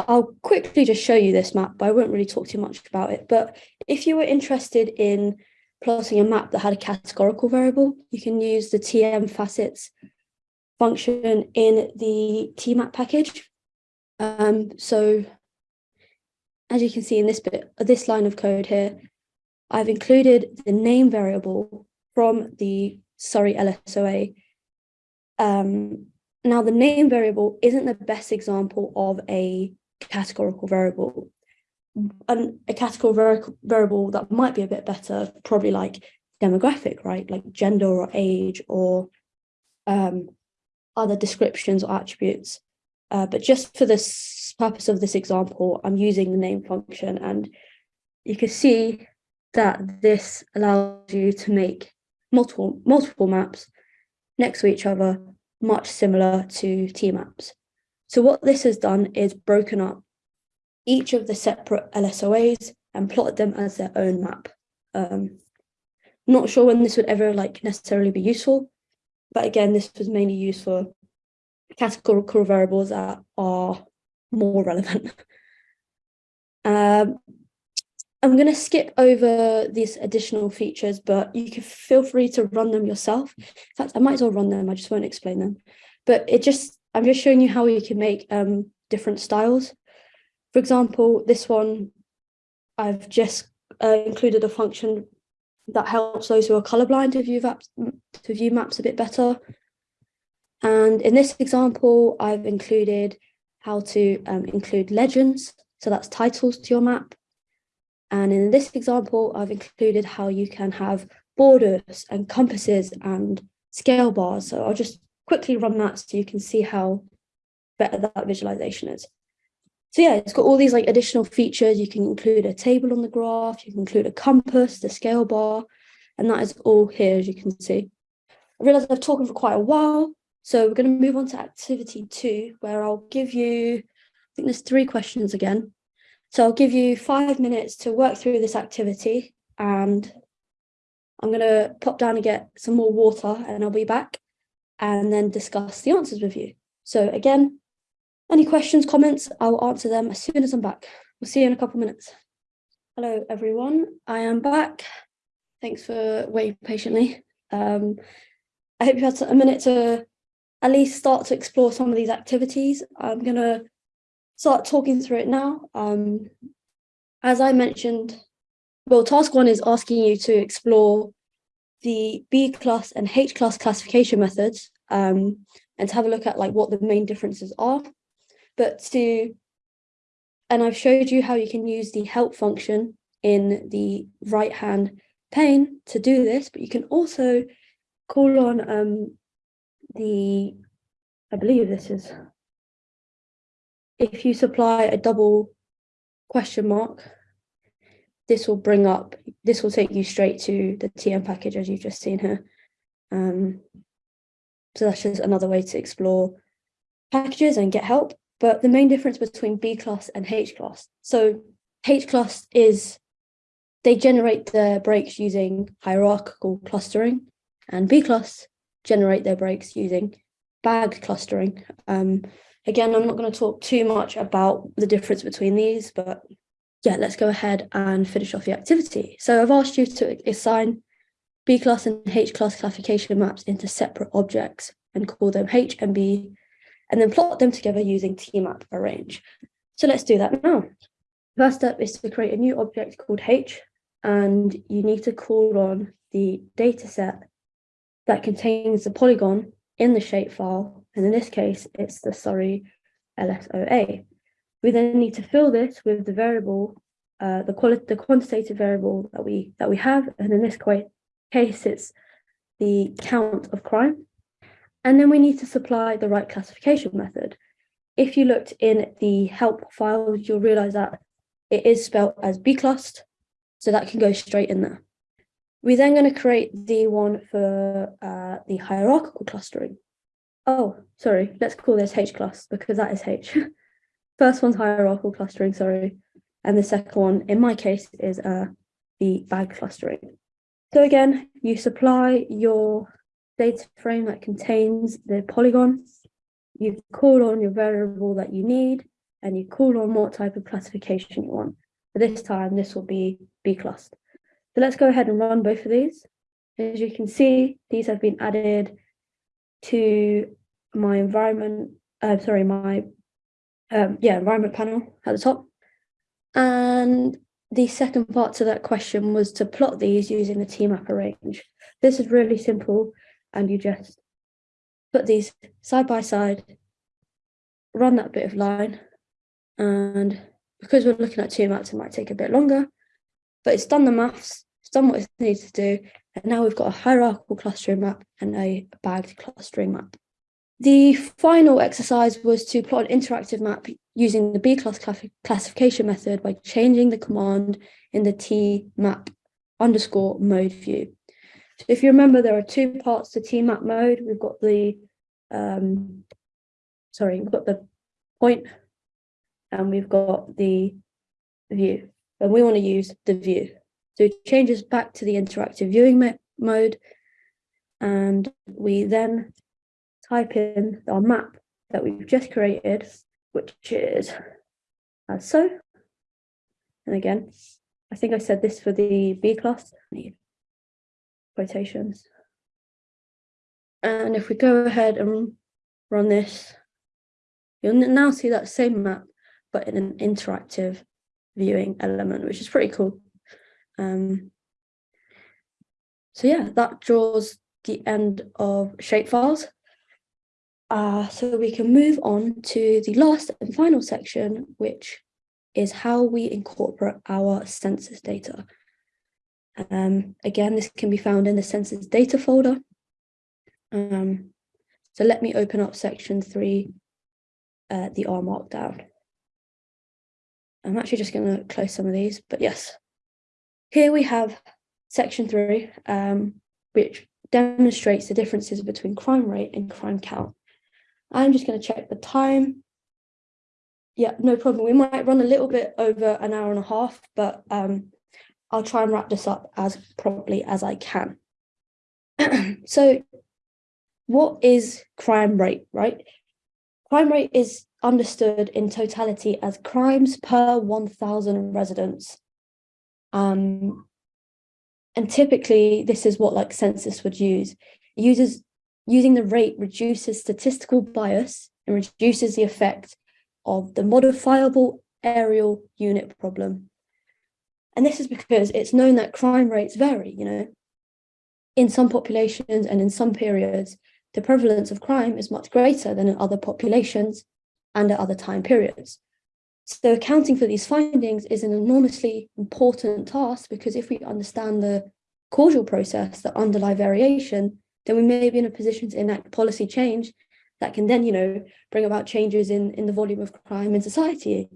I'll quickly just show you this map, but I won't really talk too much about it. But if you were interested in plotting a map that had a categorical variable, you can use the TM facets function in the TMAP package. Um, so as you can see in this bit, this line of code here, I've included the name variable from the Surrey LSOA. Um, now the name variable isn't the best example of a categorical variable. And a categorical variable that might be a bit better, probably like demographic, right? Like gender or age or um, other descriptions or attributes. Uh, but just for this purpose of this example, I'm using the name function and you can see that this allows you to make multiple multiple maps next to each other, much similar to T-maps. So what this has done is broken up each of the separate LSOAs and plotted them as their own map. Um, not sure when this would ever like necessarily be useful, but again, this was mainly used for categorical variables that are more relevant. um, I'm going to skip over these additional features, but you can feel free to run them yourself. In fact, I might as well run them. I just won't explain them. But it just, I'm just showing you how you can make um, different styles. For example, this one, I've just uh, included a function that helps those who are colorblind to view, maps, to view maps a bit better. And in this example, I've included how to um, include legends. So that's titles to your map. And in this example, I've included how you can have borders and compasses and scale bars. So I'll just quickly run that so you can see how better that visualization is. So yeah, it's got all these like additional features. You can include a table on the graph, you can include a compass, the scale bar, and that is all here, as you can see. I realize I've talked for quite a while, so we're going to move on to activity two, where I'll give you, I think there's three questions again. So I'll give you five minutes to work through this activity and I'm going to pop down and get some more water and I'll be back and then discuss the answers with you. So again, any questions, comments, I'll answer them as soon as I'm back. We'll see you in a couple minutes. Hello, everyone. I am back. Thanks for waiting patiently. Um, I hope you had a minute to at least start to explore some of these activities. I'm going to start talking through it now. Um, as I mentioned, well, task one is asking you to explore the B class and H class classification methods um, and to have a look at like what the main differences are. But to, and I've showed you how you can use the help function in the right hand pane to do this, but you can also call on um, the, I believe this is, if you supply a double question mark, this will bring up, this will take you straight to the TM package as you've just seen here. Um, so that's just another way to explore packages and get help. But the main difference between B class and H class. So H class is, they generate their breaks using hierarchical clustering and B class generate their breaks using bagged clustering. Um, again, I'm not going to talk too much about the difference between these, but yeah, let's go ahead and finish off the activity. So I've asked you to assign B class and H class classification maps into separate objects and call them H and B. and then plot them together using tmap arrange. So let's do that now. First step is to create a new object called H, and you need to call on the dataset that contains the polygon in the shapefile, and in this case, it's the Surrey LSOA. We then need to fill this with the variable, uh, the quality, the quantitative variable that we that we have, and in this case, it's the count of crime. And then we need to supply the right classification method. If you looked in the help files, you'll realize that it is spelled as bclust, so that can go straight in there. We're then going to create the one for uh, the hierarchical clustering. Oh, sorry, let's call this H class because that is H. First one's hierarchical clustering, sorry. And the second one, in my case, is uh, the bag clustering. So again, you supply your data frame that contains the polygon. You call on your variable that you need, and you call on what type of classification you want. For this time, this will be bclust. So let's go ahead and run both of these. As you can see, these have been added to my environment, uh, sorry, my um, yeah, environment panel at the top. And the second part to that question was to plot these using the tmap arrange. This is really simple and you just put these side by side, run that bit of line and because we're looking at two maps, it might take a bit longer, but it's done the maths, it's done what it needs to do, and now we've got a hierarchical clustering map and a bagged clustering map. The final exercise was to plot an interactive map using the B-class classification method by changing the command in the tmap underscore mode view. So if you remember, there are two parts to tmap mode. We've got the, um, sorry, we've got the point and we've got the view and we want to use the view. So it changes back to the interactive viewing mode and we then type in our map that we've just created, which is as so. And again, I think I said this for the bclust, need quotations. And if we go ahead and run this, you'll now see that same map but in an interactive viewing element, which is pretty cool. Um, so yeah, that draws the end of shapefiles. Uh, so we can move on to the last and final section, which is how we incorporate our census data. Um, again, this can be found in the census data folder. Um, so let me open up section three, uh, the R markdown. I'm actually just going to close some of these, but yes. Here we have section three, um, which demonstrates the differences between crime rate and crime count. I'm just going to check the time. Yeah, no problem. We might run a little bit over an hour and a half, but um, I'll try and wrap this up as promptly as I can. so what is crime rate, right? Crime rate is understood in totality as crimes per 1,000 residents. Um, and typically, this is what like census would use. It uses using the rate reduces statistical bias and reduces the effect of the modifiable areal unit problem. And this is because it's known that crime rates vary, you know. In some populations and in some periods, the prevalence of crime is much greater than in other populations, and at other time periods. So accounting for these findings is an enormously important task because if we understand the causal process that underlie variation, then we may be in a position to enact policy change that can then, you know, bring about changes in, in the volume of crime in society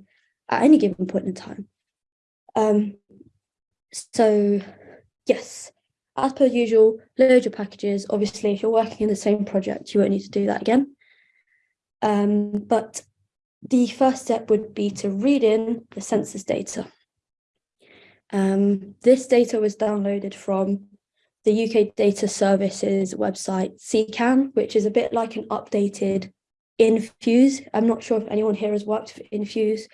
at any given point in time. Um, so, yes, as per usual, load your packages. Obviously, if you're working in the same project, you won't need to do that again. Um, but the first step would be to read in the census data. Um, this data was downloaded from the UK Data Services website, CKAN, which is a bit like an updated Infuse. I'm not sure if anyone here has worked for Infuse.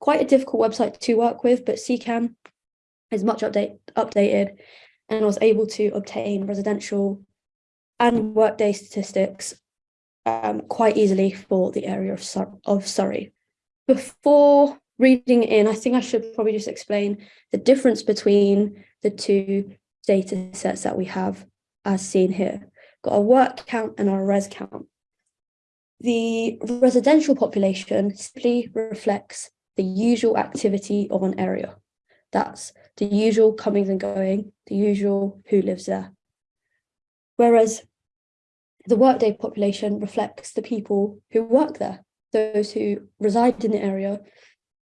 Quite a difficult website to work with, but CKAN is much update, updated and was able to obtain residential and workday statistics um, quite easily for the area of, Sur of Surrey. Before reading in, I think I should probably just explain the difference between the two data sets that we have as seen here. Got a work count and a res count. The residential population simply reflects the usual activity of an area. That's the usual comings and going, the usual who lives there. Whereas the workday population reflects the people who work there, those who reside in the area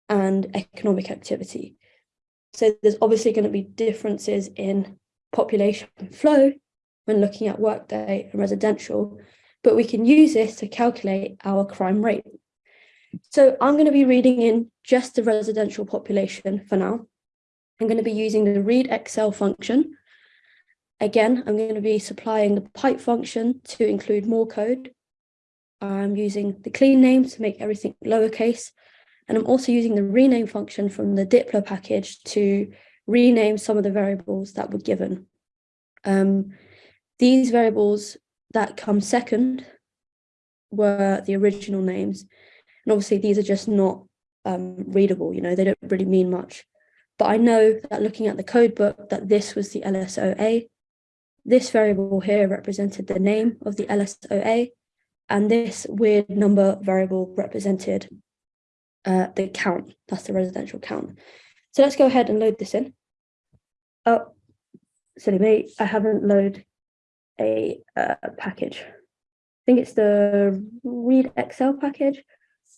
and economic activity. So there's obviously going to be differences in population flow when looking at workday and residential, but we can use this to calculate our crime rate. So I'm going to be reading in just the residential population for now. I'm going to be using the read Excel function. Again, I'm going to be supplying the pipe function to include more code. I'm using the clean name to make everything lowercase. And I'm also using the rename function from the dplyr package to rename some of the variables that were given. Um, these variables that come second were the original names. And obviously these are just not um, readable, you know, they don't really mean much. But I know that looking at the code book that this was the LSOA. This variable here represented the name of the LSOA, and this weird number variable represented uh, the count, that's the residential count. So let's go ahead and load this in. Oh, silly me, I haven't loaded a uh, package. I think it's the read Excel package.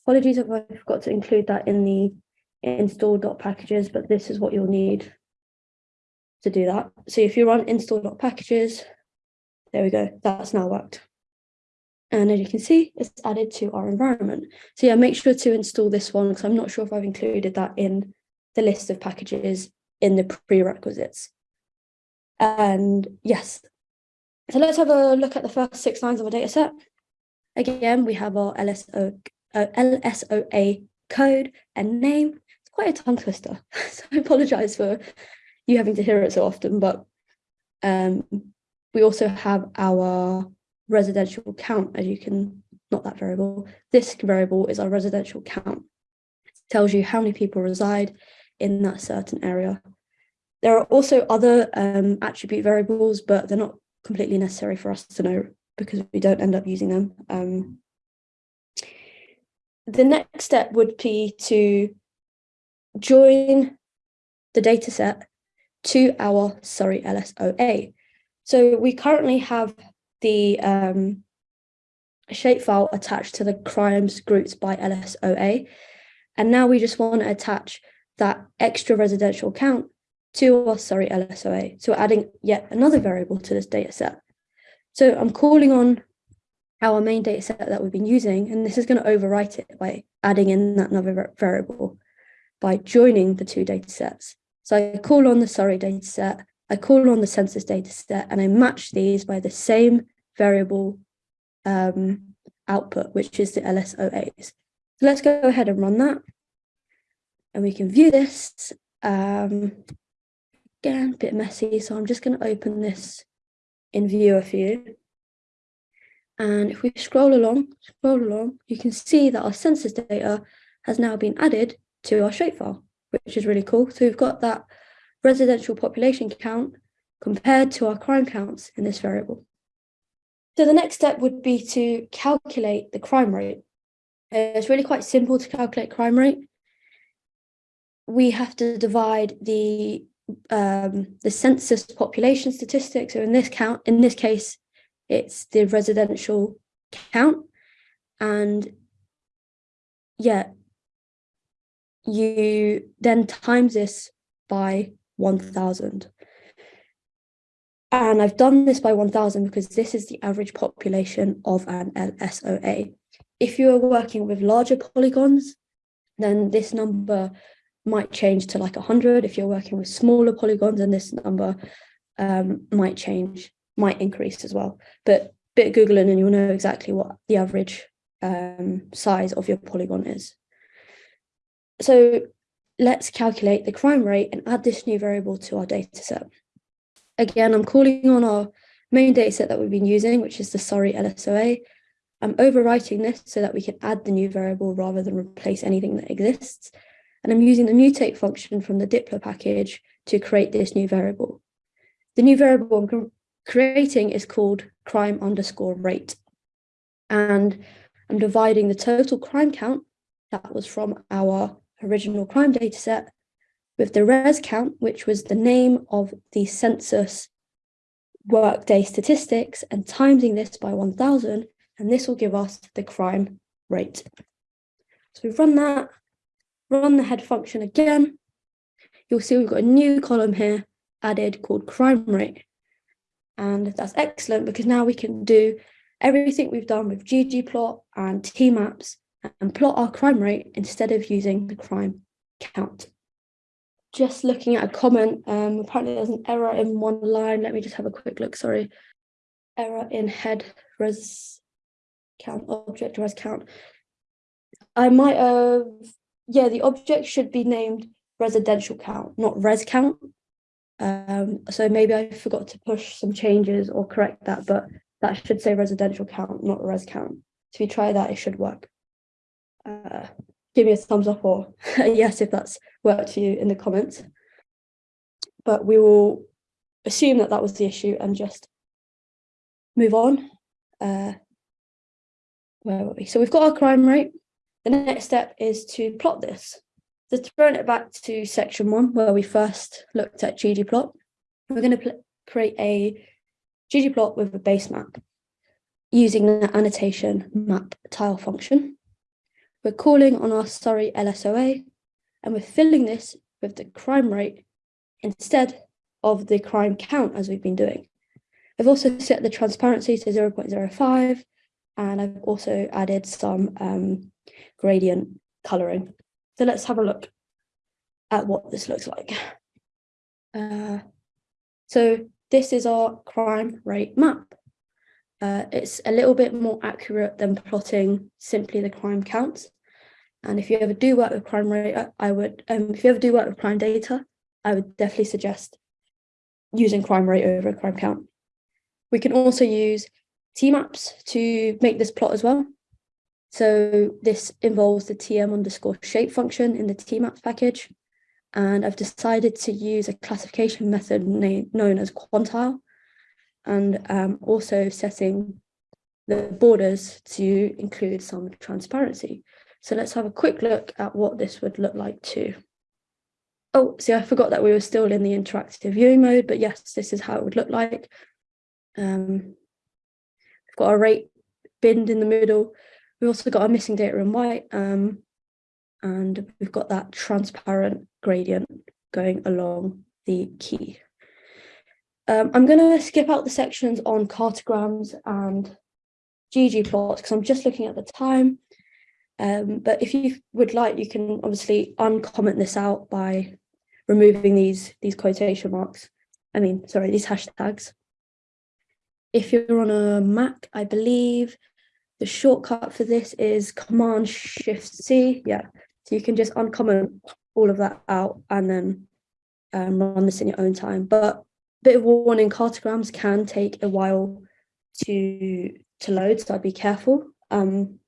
Apologies if I forgot to include that in the install.packages, but this is what you'll need to do that. So if you run install.packages, there we go, that's now worked. And as you can see, it's added to our environment. So yeah, make sure to install this one because I'm not sure if I've included that in the list of packages in the prerequisites. And yes, so let's have a look at the first six lines of our data set. Again, we have our LSO, uh, LSOA code and name. It's quite a tongue twister, so I apologize for you having to hear it so often, but um, we also have our residential count, as you can, not that variable. This variable is our residential count. It tells you how many people reside in that certain area. There are also other um, attribute variables, but they're not completely necessary for us to know because we don't end up using them. Um, the next step would be to join the data set to our Surrey LSOA. So we currently have the um, shapefile attached to the crimes groups by LSOA. And now we just want to attach that extra residential count to our Surrey LSOA. So adding yet another variable to this data set. So I'm calling on our main data set that we've been using, and this is going to overwrite it by adding in that another variable by joining the two data sets. So I call on the Surrey data set, I call on the census data set, and I match these by the same variable um, output, which is the LSOAs. So let's go ahead and run that. And we can view this. Um, again, a bit messy, so I'm just going to open this in viewer for you. And if we scroll along, scroll along, you can see that our census data has now been added to our shapefile, which is really cool. So we've got that residential population count compared to our crime counts in this variable. So the next step would be to calculate the crime rate. It's really quite simple to calculate crime rate. We have to divide the um, the census population statistics. So in this count, in this case, it's the residential count, and yeah, you then times this by 1,000. And I've done this by 1000 because this is the average population of an LSOA. If you are working with larger polygons, then this number might change to like 100. If you're working with smaller polygons, and this number um, might change, might increase as well. But bit Googling and you'll know exactly what the average um, size of your polygon is. So let's calculate the crime rate and add this new variable to our data set. Again, I'm calling on our main data set that we've been using, which is the Surrey LSOA. I'm overwriting this so that we can add the new variable rather than replace anything that exists. And I'm using the mutate function from the dplyr package to create this new variable. The new variable I'm creating is called crime underscore rate. And I'm dividing the total crime count that was from our original crime data set with the res count, which was the name of the census workday statistics and timesing this by 1000 and this will give us the crime rate. So we've run that, run the head function again. You'll see we've got a new column here added called crime rate. And that's excellent because now we can do everything we've done with ggplot and tmaps and plot our crime rate instead of using the crime count. Just looking at a comment, um, apparently there's an error in one line. Let me just have a quick look, sorry. Error in head res count, object res count. I might have, yeah, the object should be named residential count, not res count. Um, so maybe I forgot to push some changes or correct that, but that should say residential count, not res count. So if you try that, it should work. Uh, give me a thumbs up or yes if that's worked for you in the comments. But we will assume that that was the issue and just move on. Uh, where were we? So we've got our crime rate. The next step is to plot this. So throwing it back to section one, where we first looked at ggplot, we're going to create a ggplot with a base map using the annotation map tile function. We're calling on our Surrey LSOA, and we're filling this with the crime rate instead of the crime count as we've been doing. I've also set the transparency to 0.05 and I've also added some um, gradient coloring. So let's have a look at what this looks like. Uh, so this is our crime rate map. Uh, it's a little bit more accurate than plotting simply the crime counts. And if you ever do work with crime rate, I would, um, if you ever do work with crime data, I would definitely suggest using crime rate over a crime count. We can also use tmaps to make this plot as well. So this involves the tm underscore shape function in the tmaps package. And I've decided to use a classification method known as quantile and um, also setting the borders to include some transparency. So let's have a quick look at what this would look like too. Oh, see, I forgot that we were still in the interactive viewing mode, but yes, this is how it would look like. Um, We've got a rate binned in the middle. We've also got our missing data in white. Um, and we've got that transparent gradient going along the key. Um, I'm going to skip out the sections on cartograms and ggplots because I'm just looking at the time. Um, but if you would like, you can obviously uncomment this out by removing these, these quotation marks. I mean, sorry, these hashtags. If you're on a Mac, I believe the shortcut for this is Command Shift C. Yeah, so you can just uncomment all of that out and then um, run this in your own time. But a bit of warning, cartograms can take a while to to load, so I'd be careful. Um,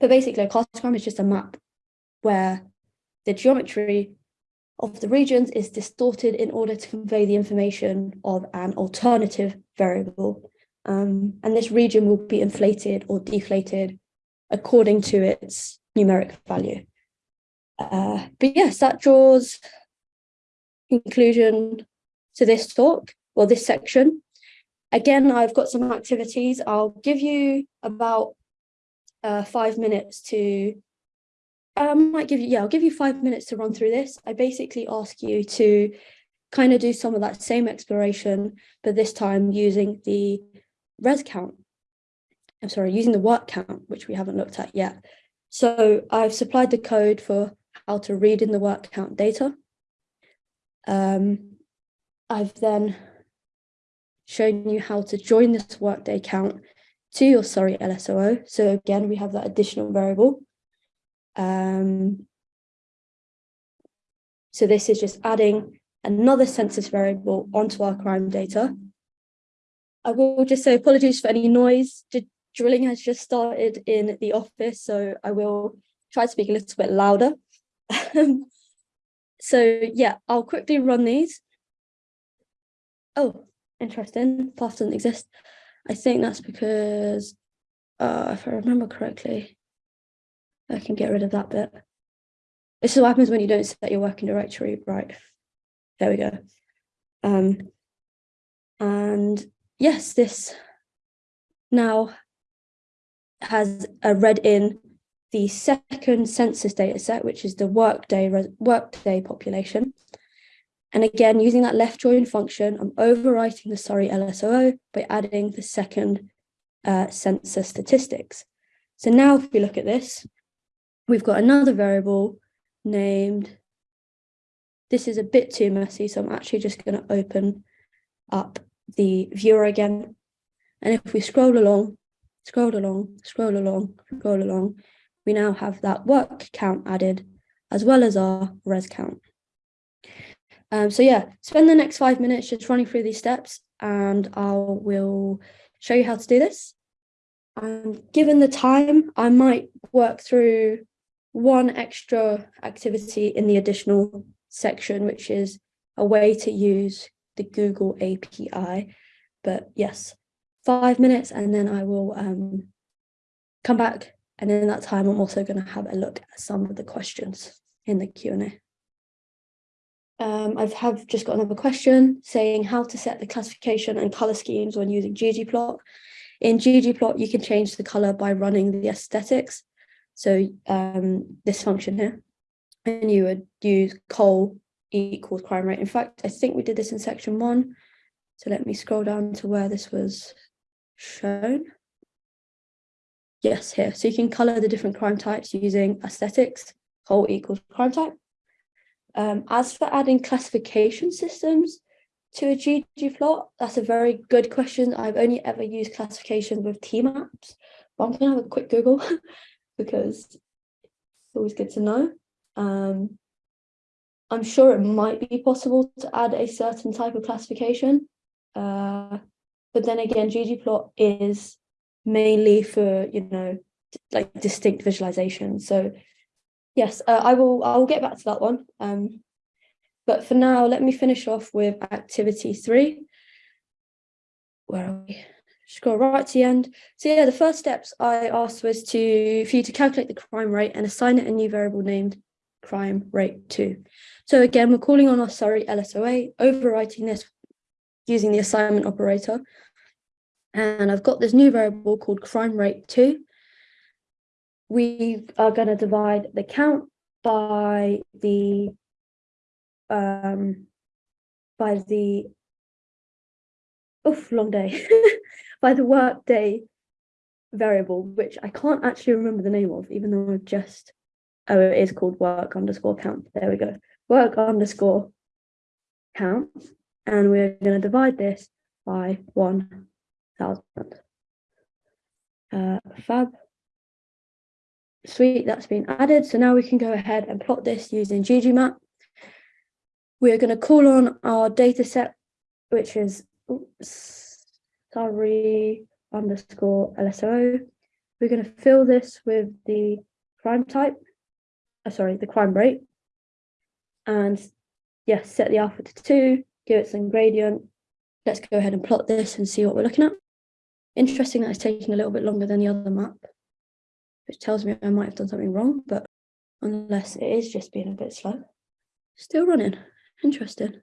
but basically, a cartogram is just a map where the geometry of the regions is distorted in order to convey the information of an alternative variable. Um, and this region will be inflated or deflated according to its numeric value. Uh, but yes, that draws conclusion to this talk or this section. Again, I've got some activities. I'll give you about uh, five minutes to I might give you, yeah, I'll give you five minutes to run through this. I basically ask you to kind of do some of that same exploration, but this time using the res count. I'm sorry, using the work count, which we haven't looked at yet. So I've supplied the code for how to read in the work count data. Um, I've then shown you how to join this workday count to your Surrey LSOA. So again, we have that additional variable. Um, so this is just adding another census variable onto our crime data. I will just say apologies for any noise. drilling has just started in the office, so I will try to speak a little bit louder. so yeah, I'll quickly run these. Oh, interesting, path doesn't exist. I think that's because, uh, if I remember correctly, I can get rid of that bit. This is what happens when you don't set your working directory right. There we go. Um, and yes, this now has a read in the second census data set, which is the workday workday population. And again, using that left join function, I'm overwriting the Surrey LSOA by adding the second uh, census statistics. So now if we look at this, we've got another variable named, this is a bit too messy, so I'm actually just going to open up the viewer again. And if we scroll along, scroll along, scroll along, scroll along, we now have that work count added as well as our res count. Um, so yeah, spend the next five minutes just running through these steps and I will show you how to do this. And given the time, I might work through one extra activity in the additional section, which is a way to use the Google API. But yes, five minutes and then I will um, come back. And in that time, I'm also going to have a look at some of the questions in the Q&A. Um, I have just got another question saying how to set the classification and color schemes when using ggplot. In ggplot, you can change the color by running the aesthetics. So um, this function here, and you would use col equals crime rate. In fact, I think we did this in section one. So let me scroll down to where this was shown. Yes, here. So you can color the different crime types using aesthetics, col equals crime type. Um, as for adding classification systems to a ggplot, that's a very good question. I've only ever used classification with Tmaps, but I'm gonna have a quick Google because it's always good to know. Um, I'm sure it might be possible to add a certain type of classification. Uh, but then again, ggplot is mainly for, you know, like distinct visualization. So yes, uh, I will I will get back to that one. Um, but for now, let me finish off with activity three. Where are we? Scroll right to the end. So yeah, the first steps I asked was to for you to calculate the crime rate and assign it a new variable named crime rate two. So again, we're calling on our Surrey LSOA, overwriting this using the assignment operator. And I've got this new variable called crime rate two. We are going to divide the count by the um by the oof long day by the work day variable which I can't actually remember the name of even though I've just oh it is called work underscore count. There we go. Work underscore count. And we're going to divide this by 1000 uh, fab. Sweet that's been added. So now we can go ahead and plot this using ggmap we're going to call on our data set which is oops, sorry underscore lso we're going to fill this with the crime type uh, sorry the crime rate and yes set the alpha to two give it some gradient let's go ahead and plot this and see what we're looking at interesting that it's taking a little bit longer than the other map which tells me I might have done something wrong, but unless it is just being a bit slow. Still running, interesting.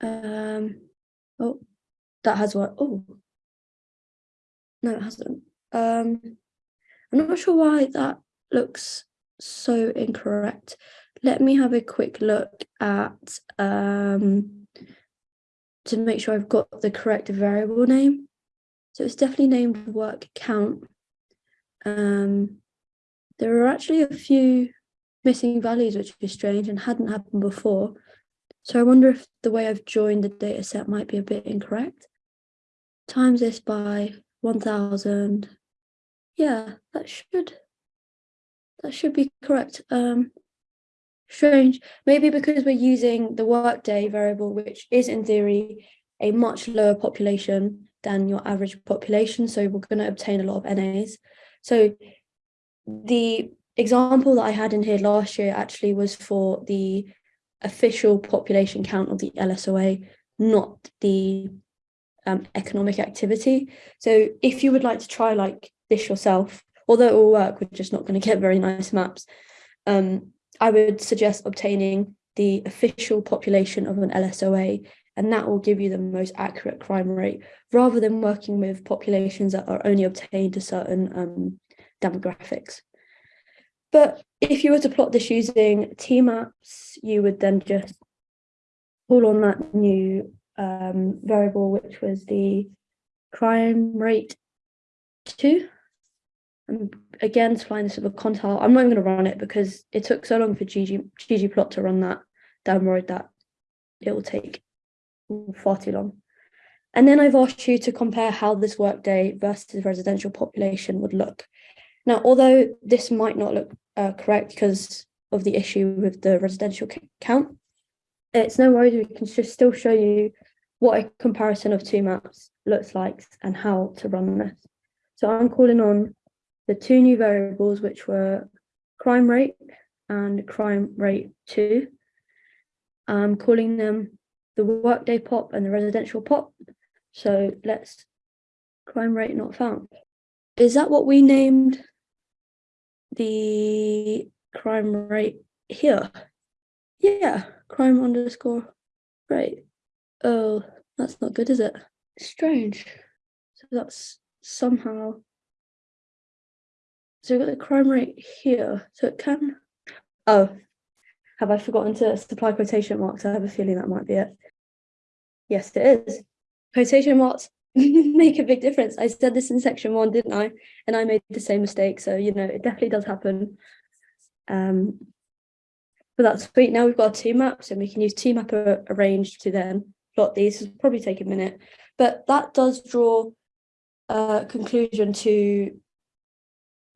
Um, oh, that has what, oh, no, it hasn't. Um, I'm not sure why that looks so incorrect. Let me have a quick look at, um, to make sure I've got the correct variable name. So it's definitely named work count um, there are actually a few missing values, which is strange and hadn't happened before. So I wonder if the way I've joined the data set might be a bit incorrect. Times this by 1000. Yeah, that should, that should be correct. Um, strange, maybe because we're using the workday variable, which is in theory a much lower population than your average population. So we're going to obtain a lot of NAs. So the example that I had in here last year actually was for the official population count of the LSOA, not the um, economic activity. So if you would like to try like this yourself, although it will work, we're just not going to get very nice maps. Um, I would suggest obtaining the official population of an LSOA, and that will give you the most accurate crime rate, rather than working with populations that are only obtained to certain um, demographics. But if you were to plot this using T-maps, you would then just pull on that new um, variable, which was the crime rate two. Again, supplying this with a quantile. I'm not even going to run it because it took so long for GG, ggplot to run that download that it will take far too long. And then I've asked you to compare how this workday versus residential population would look. Now, although this might not look uh, correct because of the issue with the residential count, it's no worries, we can just still show you what a comparison of two maps looks like and how to run this. So I'm calling on the two new variables, which were crime rate and crime rate two. I'm calling them the workday pop and the residential pop. So let's crime rate not found. Is that what we named the crime rate here? Yeah, crime underscore rate. Oh, that's not good, is it? Strange. So that's somehow. So we've got the crime rate here. So it can. Oh, have I forgotten to supply quotation marks? I have a feeling that might be it. Yes, it is. Quotation marks make a big difference. I said this in section one, didn't I? And I made the same mistake. So, you know, it definitely does happen. Um, but that's sweet. Now we've got two maps and we can use two map arranged to then plot these. It'll probably take a minute, but that does draw a conclusion to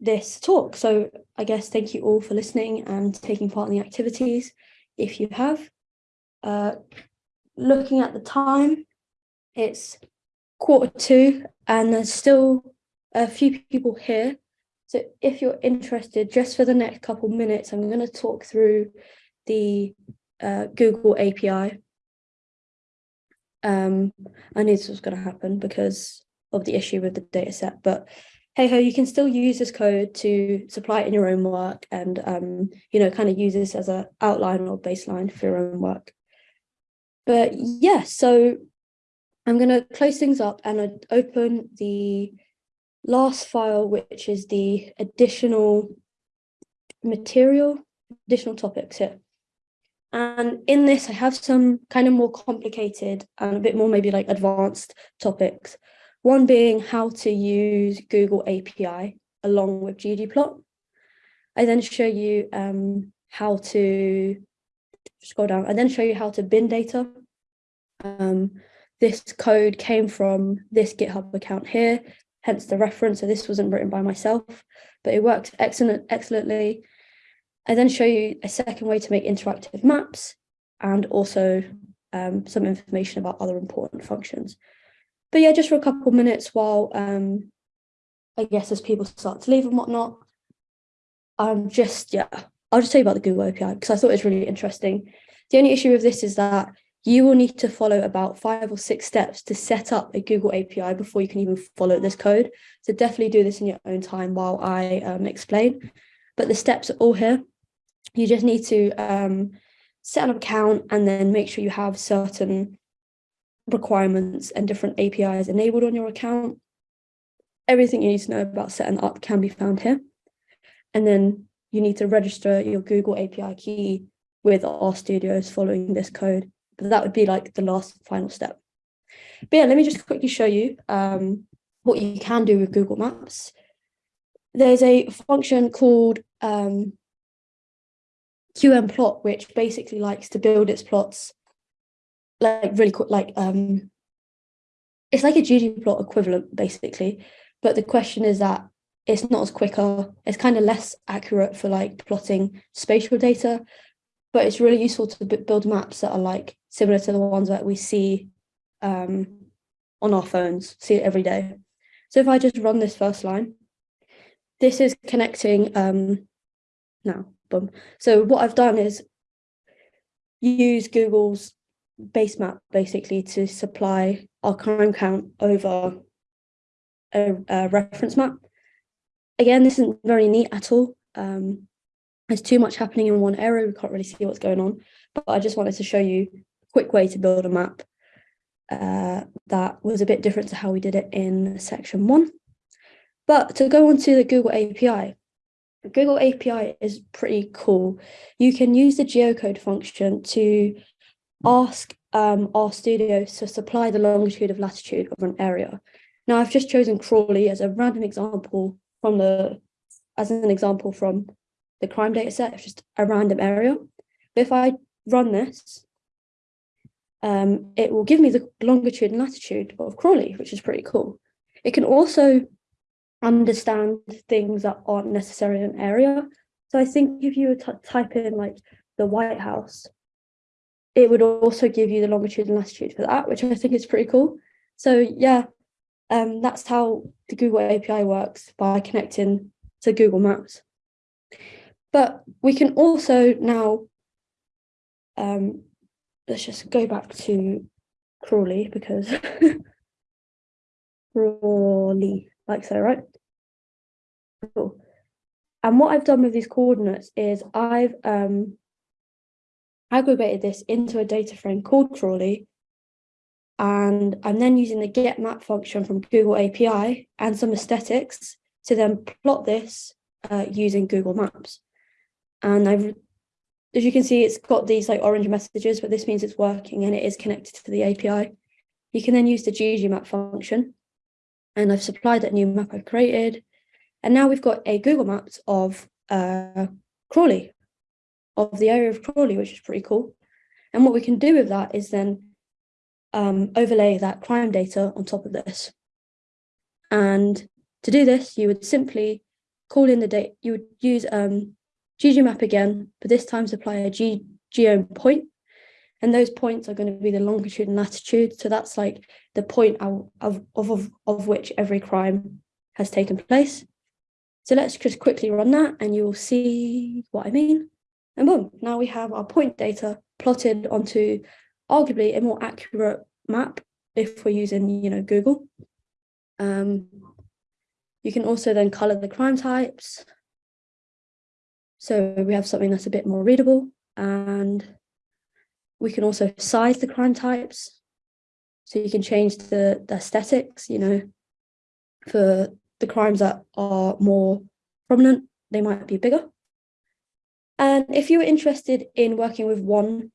this talk. So I guess thank you all for listening and taking part in the activities. If you have, uh, looking at the time, it's quarter to and there's still a few people here. So if you're interested, just for the next couple minutes, I'm going to talk through the uh, Google API. Um, I knew this was going to happen because of the issue with the data set, but hey ho, you can still use this code to supply it in your own work and, um, you know, kind of use this as a outline or baseline for your own work. But yeah, so I'm going to close things up and I'd open the last file, which is the additional material, additional topics here. And in this, I have some kind of more complicated and a bit more maybe like advanced topics one being how to use Google API along with ggplot. I then show you um, how to scroll down. I then show you how to bin data. Um, this code came from this GitHub account here, hence the reference. So this wasn't written by myself, but it worked excellent, excellently. I then show you a second way to make interactive maps and also um, some information about other important functions but yeah, just for a couple minutes while um, I guess as people start to leave and whatnot, I'm just, yeah, I'll just tell you about the Google API because I thought it was really interesting. The only issue with this is that you will need to follow about five or six steps to set up a Google API before you can even follow this code. So definitely do this in your own time while I um, explain. But the steps are all here. You just need to um, set an account and then make sure you have certain requirements and different APIs enabled on your account. Everything you need to know about setting up can be found here. And then you need to register your Google API key with RStudios following this code. But that would be like the last final step. But yeah, let me just quickly show you um, what you can do with Google Maps. There's a function called um, Plot, which basically likes to build its plots like really cool, like um, it's like a ggplot equivalent basically, but the question is that it's not as quicker. It's kind of less accurate for like plotting spatial data, but it's really useful to build maps that are like similar to the ones that we see um, on our phones, see it every day. So if I just run this first line, this is connecting um, now, boom. So what I've done is use Google's base map basically to supply our crime count over a, a reference map. Again, this isn't very neat at all. Um, there's too much happening in one area. We can't really see what's going on, but I just wanted to show you a quick way to build a map uh, that was a bit different to how we did it in section one. But to go on to the Google API, Google API is pretty cool. You can use the geocode function to ask um, RStudio to supply the longitude of latitude of an area. Now I've just chosen Crawley as a random example from the, as an example from the crime data set, it's just a random area. But if I run this, um, it will give me the longitude and latitude of Crawley, which is pretty cool. It can also understand things that aren't necessarily an area. So I think if you type in like the White House, it would also give you the longitude and latitude for that, which I think is pretty cool. So yeah, um, that's how the Google API works by connecting to Google Maps. But we can also now, um, let's just go back to Crawley because Crawley, like so, right? Cool. And what I've done with these coordinates is I've um, aggregated this into a data frame called Crawley. And I'm then using the get map function from Google API and some aesthetics to then plot this uh, using Google Maps. And I've, as you can see, it's got these like orange messages, but this means it's working and it is connected to the API. You can then use the ggmap function. And I've supplied that new map I've created. And now we've got a Google Maps of uh, Crawley, of the area of Crawley, which is pretty cool. And what we can do with that is then um, overlay that crime data on top of this. And to do this, you would simply call in the date, you would use um, ggmap again, but this time supply a G geo point. And those points are going to be the longitude and latitude. So that's like the point of, of, of, which every crime has taken place. So let's just quickly run that and you'll see what I mean. And boom, now we have our point data plotted onto arguably a more accurate map if we're using, you know, Google. Um, you can also then color the crime types. So we have something that's a bit more readable and we can also size the crime types. So you can change the, the aesthetics, you know, for the crimes that are more prominent, they might be bigger. And if you're interested in working with one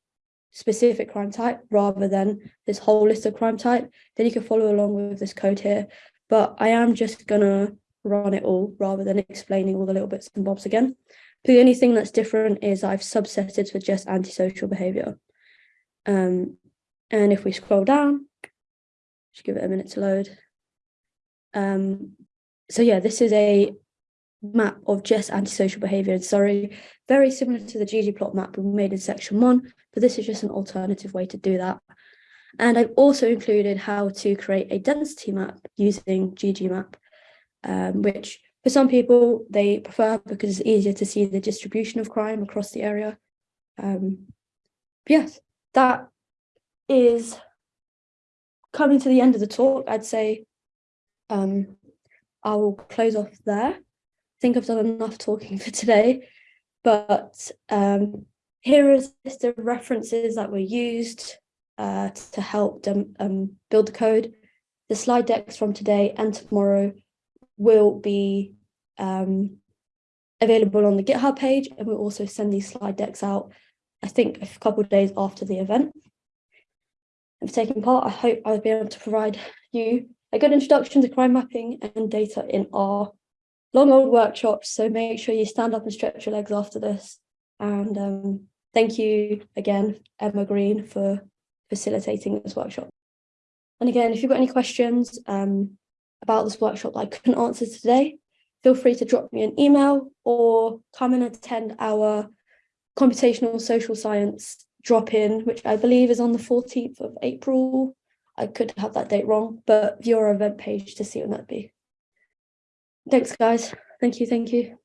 specific crime type rather than this whole list of crime type, then you can follow along with this code here. But I am just gonna run it all rather than explaining all the little bits and bobs again. The only thing that's different is I've subsetted for just antisocial behavior. Um, and if we scroll down, just give it a minute to load. Um, so yeah, this is a map of just antisocial behavior. And sorry, very similar to the ggplot map we made in section one, but this is just an alternative way to do that. And I've also included how to create a density map using ggmap, um, which for some people they prefer because it's easier to see the distribution of crime across the area. Um, yes, that is coming to the end of the talk. I'd say um, I will close off there think I've done enough talking for today, but um, here is the references that were used uh, to help them um, build the code. The slide decks from today and tomorrow will be um, available on the GitHub page, and we'll also send these slide decks out, I think, a couple of days after the event. And for taking part, I hope I'll be able to provide you a good introduction to crime mapping and data in R long old workshops. So make sure you stand up and stretch your legs after this. And um, thank you again, Emma Green, for facilitating this workshop. And again, if you've got any questions um, about this workshop that I couldn't answer today, feel free to drop me an email or come and attend our computational social science drop-in, which I believe is on the 14th of April. I could have that date wrong, but view our event page to see when that'd be. Thanks, guys. Thank you. Thank you.